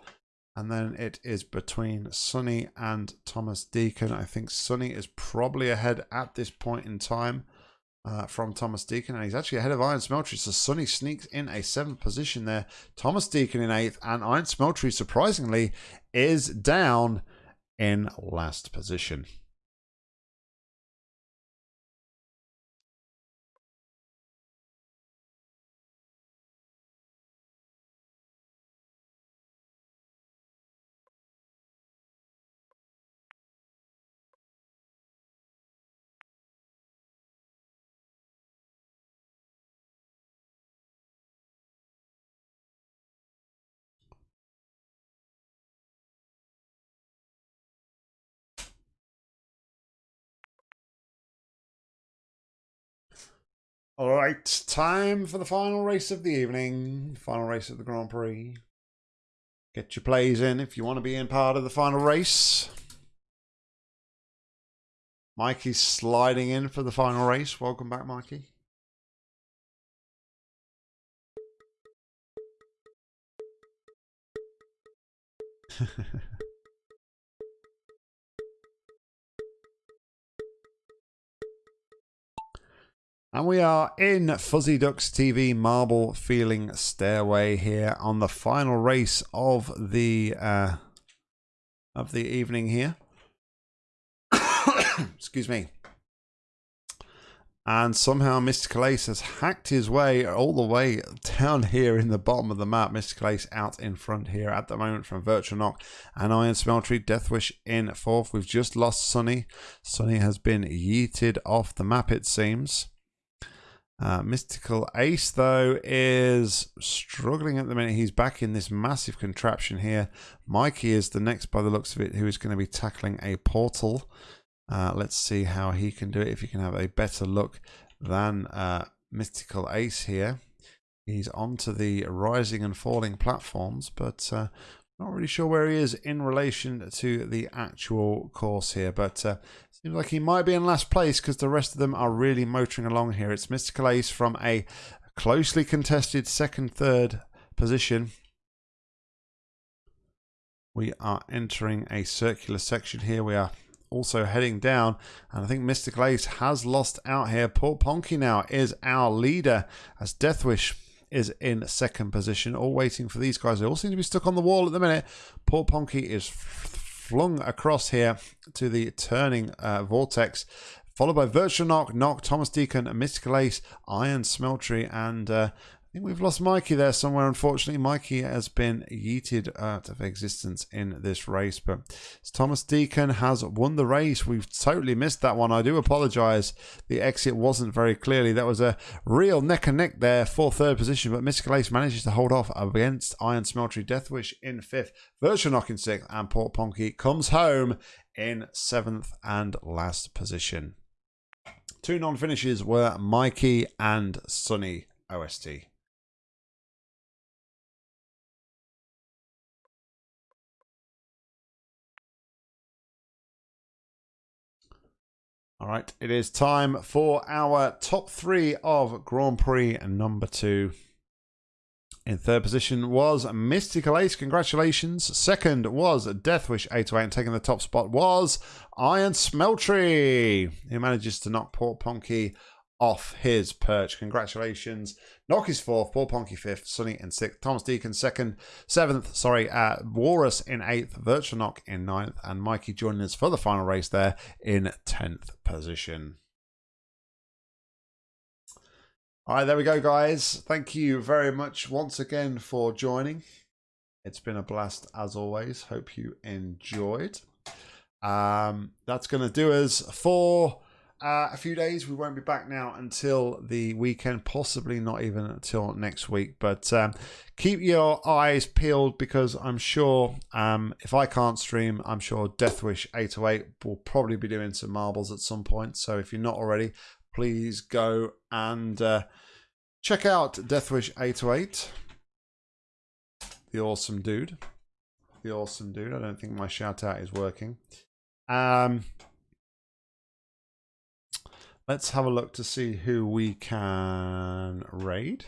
And then it is between Sunny and Thomas Deacon. I think Sunny is probably ahead at this point in time uh, from Thomas Deacon. And he's actually ahead of Iron Smeltery. So Sunny sneaks in a seventh position there. Thomas Deacon in eighth. And Iron Smeltery, surprisingly, is down in last position. All right, time for the final race of the evening, final race of the Grand Prix. Get your plays in if you want to be in part of the final race. Mikey's sliding in for the final race. Welcome back, Mikey. And we are in Fuzzy Ducks TV Marble Feeling Stairway here on the final race of the uh, of the evening here. Excuse me. And somehow Mr. Ace has hacked his way all the way down here in the bottom of the map. Mr. Ace out in front here at the moment from Virtual Knock and Iron Smeltery. Deathwish in fourth. We've just lost Sunny. Sunny has been yeeted off the map, it seems. Uh, Mystical Ace, though, is struggling at the minute. He's back in this massive contraption here. Mikey is the next, by the looks of it, who is going to be tackling a portal. Uh, let's see how he can do it, if he can have a better look than uh, Mystical Ace here. He's onto the rising and falling platforms, but uh, not really sure where he is in relation to the actual course here. But uh, Seems like he might be in last place because the rest of them are really motoring along here. It's Mystical Ace from a closely contested second, third position. We are entering a circular section here. We are also heading down. And I think Mystical Ace has lost out here. Port Ponky now is our leader as Deathwish is in second position. All waiting for these guys. They all seem to be stuck on the wall at the minute. Port Ponky is flung across here to the turning uh, vortex, followed by Virtual Knock, Knock, Thomas Deacon, Mystical Ace, Iron Smeltery, and uh, think we've lost Mikey there somewhere. Unfortunately, Mikey has been yeeted out of existence in this race. But Thomas Deacon has won the race. We've totally missed that one. I do apologise. The exit wasn't very clearly. That was a real neck and neck there for third position. But Mystical Ace manages to hold off against Iron Smeltery Deathwish in fifth. Virtual Knock in sixth. And Port Ponky comes home in seventh and last position. Two non-finishes were Mikey and Sunny OST. All right, it is time for our top three of Grand Prix number two. In third position was Mystical Ace. Congratulations. Second was Deathwish 808. And taking the top spot was Iron Smeltery, who manages to knock Port Ponky off his perch. Congratulations. Knock is fourth, Port Ponky fifth, Sunny in sixth, Thomas Deacon second, seventh, sorry, uh, Walrus in eighth, Virtual Knock in ninth, and Mikey joining us for the final race there in tenth position. All right, there we go, guys. Thank you very much once again for joining. It's been a blast as always. Hope you enjoyed. Um, that's going to do us for uh, a few days. We won't be back now until the weekend, possibly not even until next week. But um, keep your eyes peeled because I'm sure um, if I can't stream, I'm sure Deathwish 808 will probably be doing some marbles at some point. So if you're not already, please go and uh, check out Deathwish 808. The awesome dude. The awesome dude. I don't think my shout out is working. Um, let's have a look to see who we can raid.